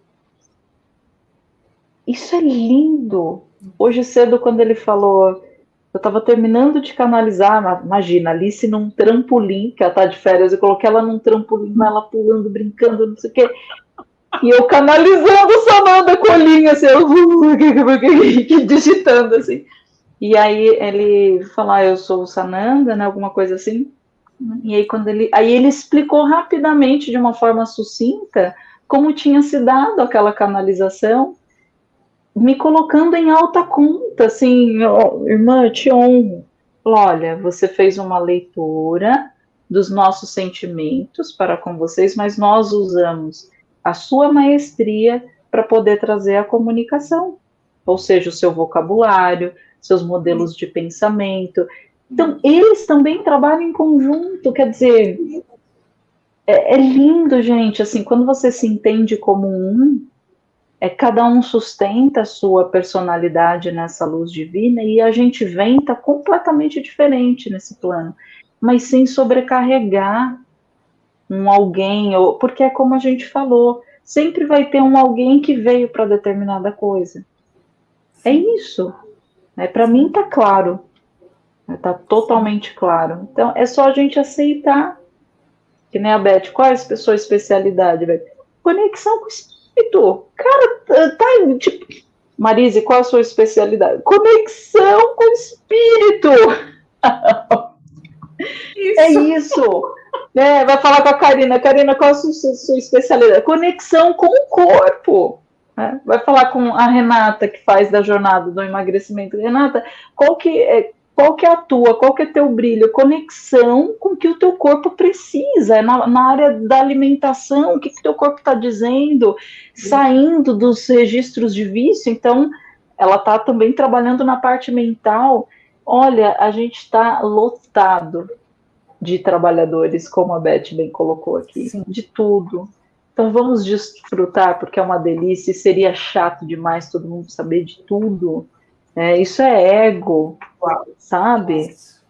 Isso é lindo. Hoje cedo, quando ele falou, Eu estava terminando de canalizar, imagina, Alice num trampolim, que ela tá de férias, eu coloquei ela num trampolim, ela pulando, brincando, não sei o quê. E eu canalizando Samanda com a linha, assim, eu, [laughs] digitando assim. E aí ele falou, ah, eu sou o Sananda, né? Alguma coisa assim. E aí quando ele. Aí ele explicou rapidamente, de uma forma sucinta, como tinha se dado aquela canalização me colocando em alta conta, assim, oh, irmã, eu te honro. Olha, você fez uma leitura dos nossos sentimentos para com vocês, mas nós usamos a sua maestria para poder trazer a comunicação, ou seja, o seu vocabulário, seus modelos de pensamento. Então, eles também trabalham em conjunto, quer dizer, é, é lindo, gente, assim, quando você se entende como um, é cada um sustenta a sua personalidade nessa luz divina e a gente vem tá completamente diferente nesse plano, mas sem sobrecarregar um alguém, ou porque é como a gente falou, sempre vai ter um alguém que veio para determinada coisa. É isso. É, para mim tá claro. Tá totalmente claro. Então é só a gente aceitar. Que nem a Beth, qual é a sua especialidade, Beth? Conexão com o espírito. Cara, tá, tá tipo. Marise, qual a sua especialidade? Conexão com o espírito. Isso. É isso. É, vai falar com a Karina. Karina, qual a sua, sua especialidade? Conexão com o corpo. É, vai falar com a Renata, que faz da jornada do emagrecimento. Renata, qual que é, qual que é a tua, qual que é teu brilho, conexão com o que o teu corpo precisa, é na, na área da alimentação, o que o teu corpo está dizendo, saindo dos registros de vício, então ela está também trabalhando na parte mental. Olha, a gente está lotado de trabalhadores, como a Beth bem colocou aqui, Sim. de tudo. Então vamos desfrutar, porque é uma delícia, e seria chato demais todo mundo saber de tudo. É, isso é ego, sabe?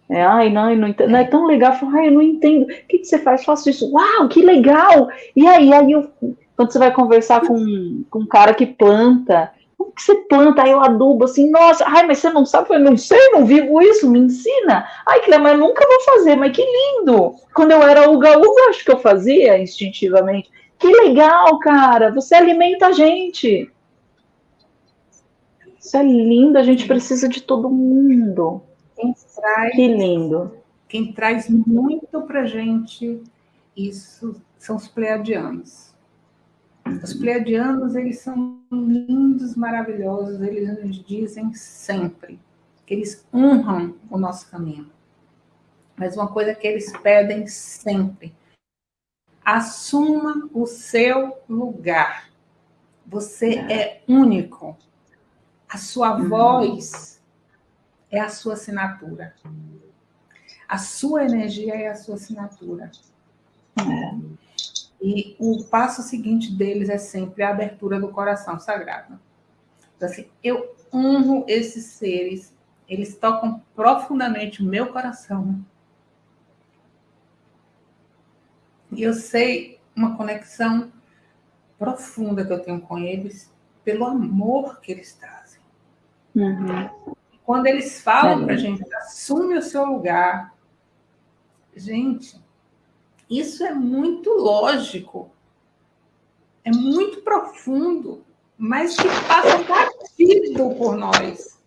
É, ai, não, não, não é tão legal. Falo, ai, eu não entendo. O que, que você faz? Faço isso. Uau, que legal! E aí, aí eu, quando você vai conversar com, com um cara que planta, como que você planta? Aí eu adubo assim, nossa, ai, mas você não sabe? Eu não sei, não vivo isso, me ensina. Ai, que mas eu nunca vou fazer, mas que lindo! Quando eu era uga-uga, acho que eu fazia instintivamente. Que legal, cara, você alimenta a gente. Isso é lindo, a gente precisa de todo mundo. Traz, que lindo. Quem traz muito para gente isso são os pleiadianos. Os pleiadianos, eles são lindos, maravilhosos, eles nos dizem sempre que eles honram o nosso caminho. Mas uma coisa que eles pedem sempre, assuma o seu lugar. Você é único. A sua voz é a sua assinatura. A sua energia é a sua assinatura. É. E o passo seguinte deles é sempre a abertura do coração sagrado. Então, assim, eu honro esses seres, eles tocam profundamente o meu coração. E eu sei uma conexão profunda que eu tenho com eles pelo amor que eles trazem. Uhum. Quando eles falam para a gente, assume o seu lugar, gente, isso é muito lógico, é muito profundo, mas que passa batido por nós.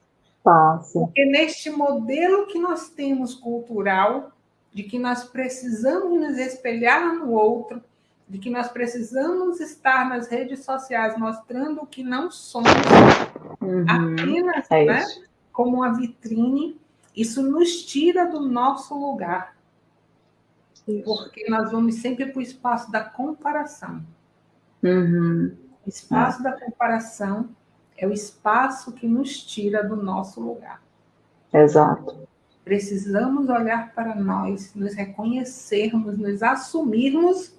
Passa. Porque neste modelo que nós temos cultural, de que nós precisamos nos espelhar no outro, de que nós precisamos estar nas redes sociais mostrando o que não somos, uhum, apenas é né, como uma vitrine, isso nos tira do nosso lugar. Isso. Porque nós vamos sempre para o espaço da comparação. Uhum. O espaço é. da comparação é o espaço que nos tira do nosso lugar. Exato. Precisamos olhar para nós, nos reconhecermos, nos assumirmos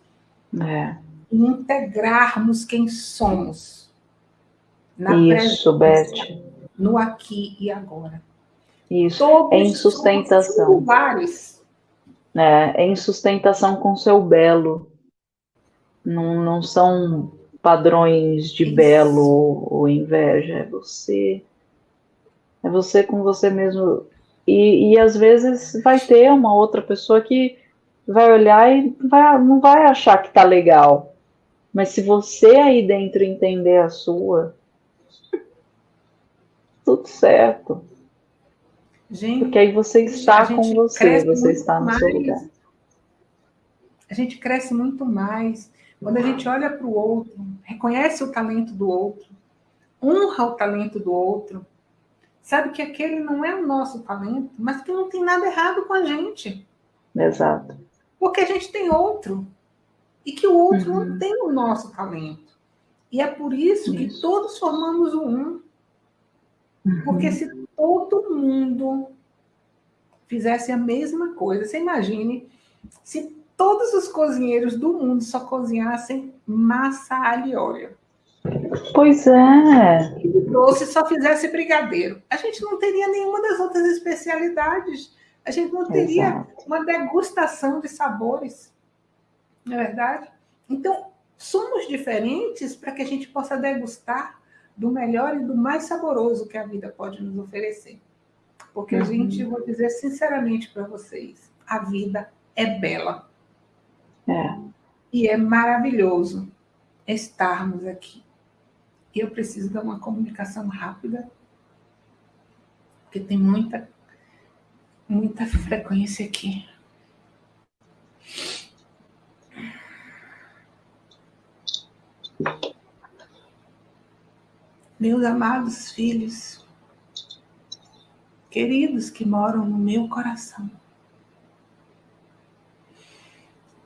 é. e integrarmos quem somos. Na Isso, Beth. No aqui e agora. Isso, Todos em sustentação. É, é em sustentação com seu belo. Não, não são padrões de Isso. belo ou inveja, é você. É você com você mesmo. E, e às vezes vai ter uma outra pessoa que vai olhar e vai, não vai achar que tá legal. Mas se você aí dentro entender a sua, tudo certo. Gente, Porque aí você está com você, você está no mais. seu lugar. A gente cresce muito mais quando a gente olha para o outro, reconhece o talento do outro, honra o talento do outro, sabe que aquele não é o nosso talento, mas que não tem nada errado com a gente. Exato. Porque a gente tem outro. E que o outro uhum. não tem o nosso talento. E é por isso, isso. que todos formamos o um. Uhum. Porque se todo mundo fizesse a mesma coisa, você imagine se todos os cozinheiros do mundo só cozinhassem massa alho e óleo. Pois é. Ou se só fizesse brigadeiro. A gente não teria nenhuma das outras especialidades. A gente não teria Exato. uma degustação de sabores. Não é verdade? Então, somos diferentes para que a gente possa degustar do melhor e do mais saboroso que a vida pode nos oferecer. Porque, uhum. gente, vou dizer sinceramente para vocês, a vida é bela. É. E é maravilhoso estarmos aqui. E eu preciso dar uma comunicação rápida, porque tem muita, muita [laughs] frequência aqui. Meus amados filhos, queridos que moram no meu coração,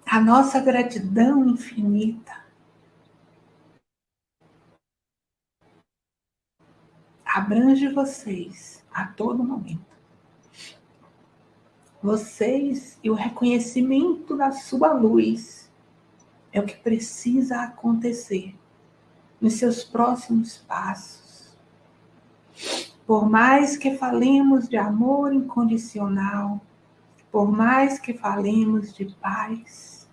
a nossa gratidão infinita abrange vocês a todo momento. Vocês e o reconhecimento da sua luz é o que precisa acontecer nos seus próximos passos. Por mais que falemos de amor incondicional, por mais que falemos de paz,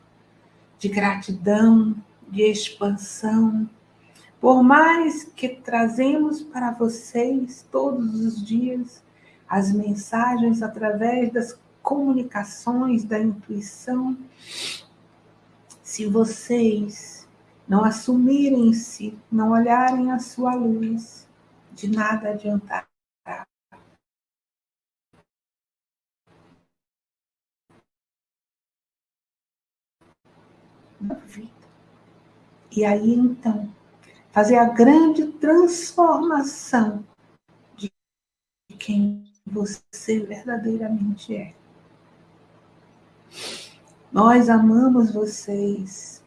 de gratidão, de expansão, por mais que trazemos para vocês todos os dias as mensagens através das comunicações da intuição, se vocês não assumirem-se, não olharem a sua luz, de nada adiantará. E aí então, fazer a grande transformação de quem você verdadeiramente é. Nós amamos vocês,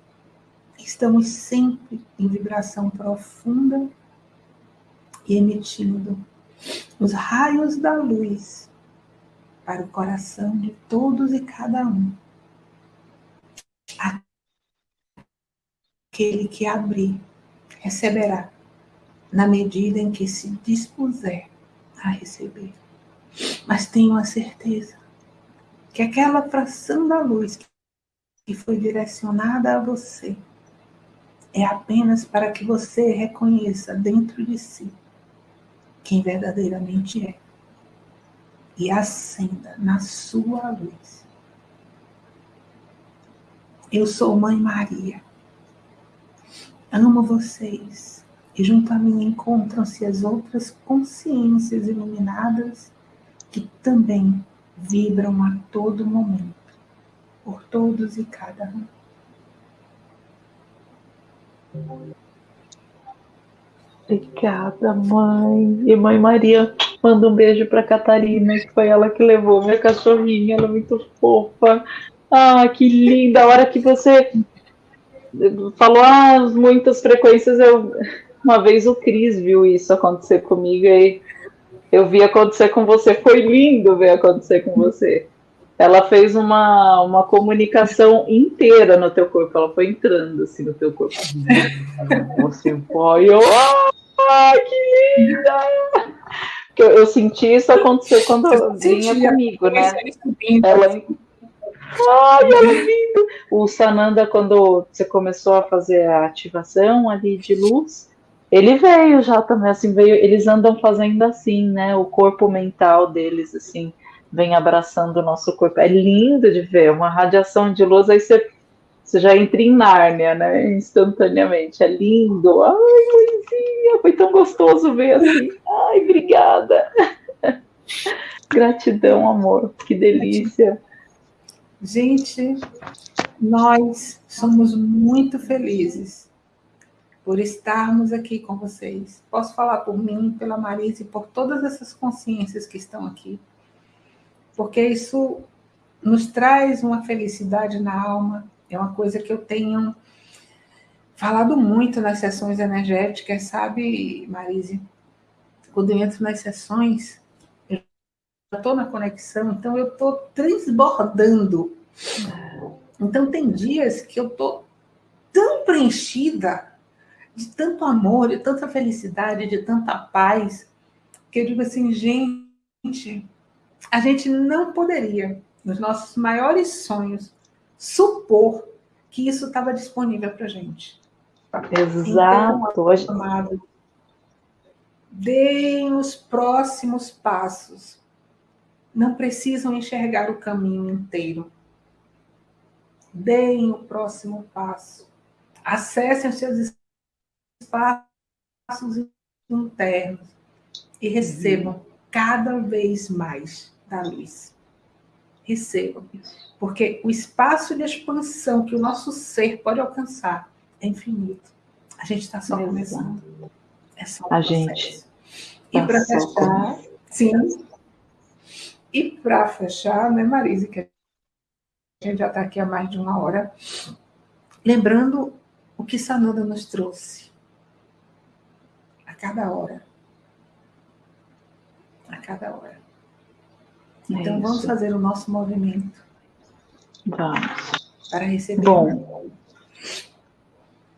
estamos sempre em vibração profunda e emitindo os raios da luz para o coração de todos e cada um. Aquele que abrir receberá, na medida em que se dispuser a receber. Mas tenho a certeza que aquela fração da luz que foi direcionada a você é apenas para que você reconheça dentro de si quem verdadeiramente é e acenda na sua luz. Eu sou Mãe Maria Amo vocês. E junto a mim encontram-se as outras consciências iluminadas que também vibram a todo momento, por todos e cada um. Obrigada, mãe. E mãe Maria, manda um beijo para Catarina, que foi ela que levou minha cachorrinha, ela é muito fofa. Ah, que linda! A hora que você falou ah, muitas frequências. Eu, uma vez o Cris viu isso acontecer comigo e eu vi acontecer com você. Foi lindo ver acontecer com você. Ela fez uma, uma comunicação inteira no teu corpo. Ela foi entrando assim no teu corpo. assim, foi, eu, ah, que linda! Eu, eu senti isso acontecer quando vinha comigo, né? Ela, Ai, ela é lindo! O Sananda, quando você começou a fazer a ativação ali de luz, ele veio já também, assim, veio, eles andam fazendo assim, né? O corpo mental deles, assim, vem abraçando o nosso corpo. É lindo de ver, uma radiação de luz, aí você, você já entra em Nárnia, né? Instantaneamente. É lindo. Ai, mãezinha, foi tão gostoso ver assim. Ai, obrigada. [laughs] Gratidão, amor. Que delícia. Gente, nós somos muito felizes por estarmos aqui com vocês. Posso falar por mim, pela Marisa e por todas essas consciências que estão aqui. Porque isso nos traz uma felicidade na alma. É uma coisa que eu tenho falado muito nas sessões energéticas, sabe, Marise? Quando eu entro nas sessões, eu estou na conexão, então eu estou transbordando. Então tem dias que eu estou tão preenchida de tanto amor, de tanta felicidade, de tanta paz, que eu digo assim, gente, a gente não poderia, nos nossos maiores sonhos, supor que isso estava disponível para a gente. Exato. Então, amado, deem os próximos passos. Não precisam enxergar o caminho inteiro. Deem o próximo passo. Acessem os seus espaços internos e recebam uhum. cada vez mais da luz. Recebam. Porque o espaço de expansão que o nosso ser pode alcançar é infinito. A gente está só começando. É só um a gente. E tá para fechar, sim. E para fechar, né, Marise, que a gente já está aqui há mais de uma hora, lembrando o que Sananda nos trouxe cada hora. A cada hora. É então, vamos fazer o nosso movimento. Vamos. Para receber. Bom,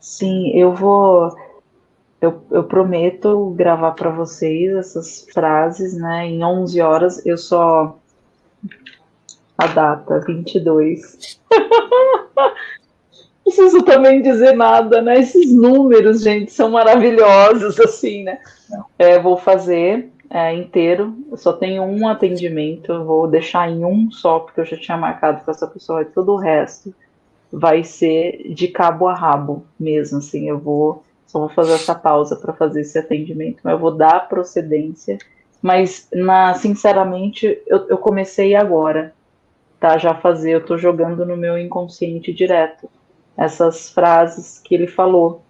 sim, eu vou. Eu, eu prometo gravar para vocês essas frases, né? Em 11 horas, eu só. A data, 22. [laughs] preciso também dizer nada, né? Esses números, gente, são maravilhosos, assim, né? É, vou fazer é, inteiro, eu só tenho um atendimento, vou deixar em um só, porque eu já tinha marcado com essa pessoa, e todo o resto vai ser de cabo a rabo mesmo, assim, eu vou, só vou fazer essa pausa para fazer esse atendimento, mas eu vou dar procedência, mas, na, sinceramente, eu, eu comecei agora, tá, já fazer, eu tô jogando no meu inconsciente direto, essas frases que ele falou,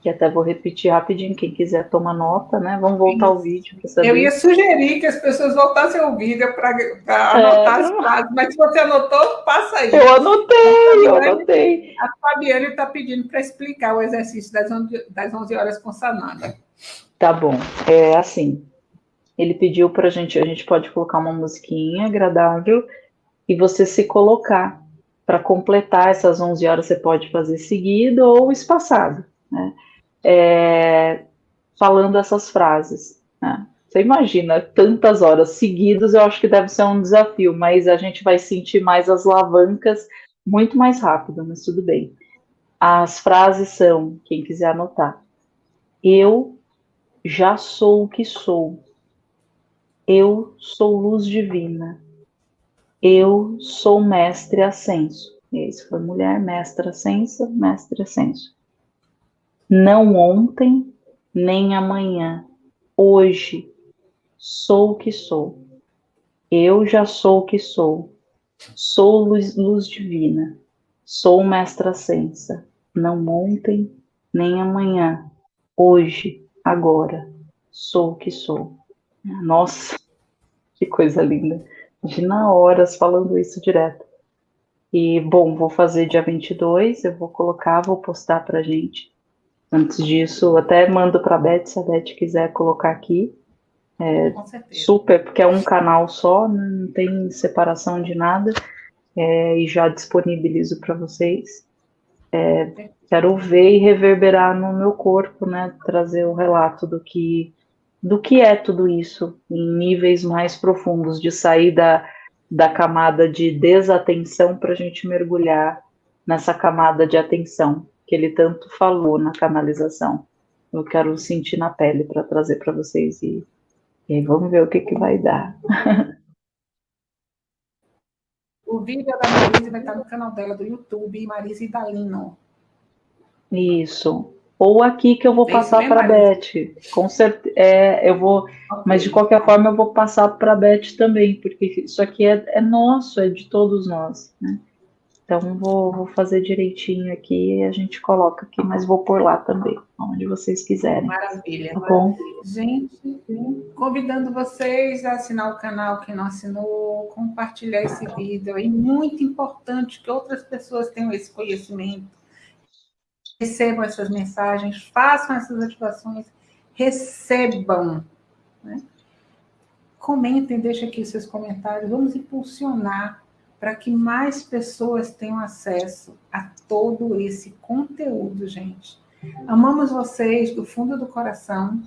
que até vou repetir rapidinho, quem quiser tomar nota, né? Vamos voltar ao vídeo para saber. Eu ia sugerir que as pessoas voltassem ao vídeo para é, anotar é, as frases, mas se você anotou, passa aí. Eu anotei, eu anotei. A Fabiane está pedindo para explicar o exercício das 11, das 11 horas com Sananda. Tá bom, é assim, ele pediu para a gente, a gente pode colocar uma musiquinha agradável e você se colocar para completar essas 11 horas, você pode fazer seguido ou espaçado, né? É, falando essas frases. Né? Você imagina, tantas horas seguidas, eu acho que deve ser um desafio, mas a gente vai sentir mais as alavancas muito mais rápido, mas tudo bem. As frases são, quem quiser anotar, eu já sou o que sou. Eu sou luz divina. Eu sou mestre ascenso. Esse foi mulher, mestra ascensa, mestre ascenso. Não ontem, nem amanhã. Hoje sou o que sou. Eu já sou o que sou. Sou luz, luz divina. Sou mestra ascensa. Não ontem, nem amanhã. Hoje, agora, sou o que sou. Nossa, que coisa linda. Imagina horas falando isso direto. E, bom, vou fazer dia 22, eu vou colocar, vou postar pra gente. Antes disso, até mando pra Beth, se a Beth quiser colocar aqui. É, super, porque é um canal só, não tem separação de nada. É, e já disponibilizo para vocês. É, quero ver e reverberar no meu corpo, né? Trazer o relato do que do que é tudo isso em níveis mais profundos, de sair da, da camada de desatenção para a gente mergulhar nessa camada de atenção que ele tanto falou na canalização. Eu quero sentir na pele para trazer para vocês e, e vamos ver o que, que vai dar. [laughs] vídeo da Marise vai estar no canal dela do YouTube, Marise Dalino. Isso. Ou aqui que eu vou passar para a Beth. Com certeza. É, eu vou. Okay. Mas de qualquer forma eu vou passar para a Beth também, porque isso aqui é, é nosso, é de todos nós. Né? Então vou, vou fazer direitinho aqui e a gente coloca aqui, mas vou por lá também, onde vocês quiserem. Maravilha. Tá bom? Gente, convidando vocês a assinar o canal quem não assinou, compartilhar esse vídeo. É muito importante que outras pessoas tenham esse conhecimento, recebam essas mensagens, façam essas ativações, recebam. Né? Comentem, deixem aqui seus comentários, vamos impulsionar para que mais pessoas tenham acesso a todo esse conteúdo, gente. Amamos vocês do fundo do coração.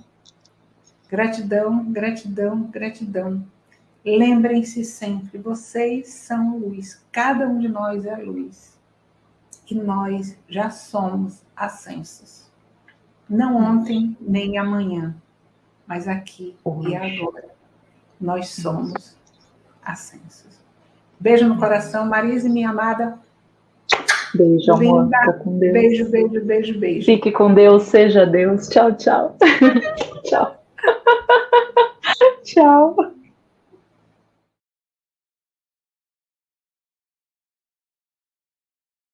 Gratidão, gratidão, gratidão. Lembrem-se sempre, vocês são luz, cada um de nós é luz. E nós já somos ascensos. Não ontem, nem amanhã, mas aqui e agora. Nós somos ascensos. Beijo no coração, Marise, minha amada. Beijo, amor. com Deus. Beijo, beijo, beijo, beijo. Fique com Deus, seja Deus. Tchau, tchau. [laughs] tchau. tchau. [laughs]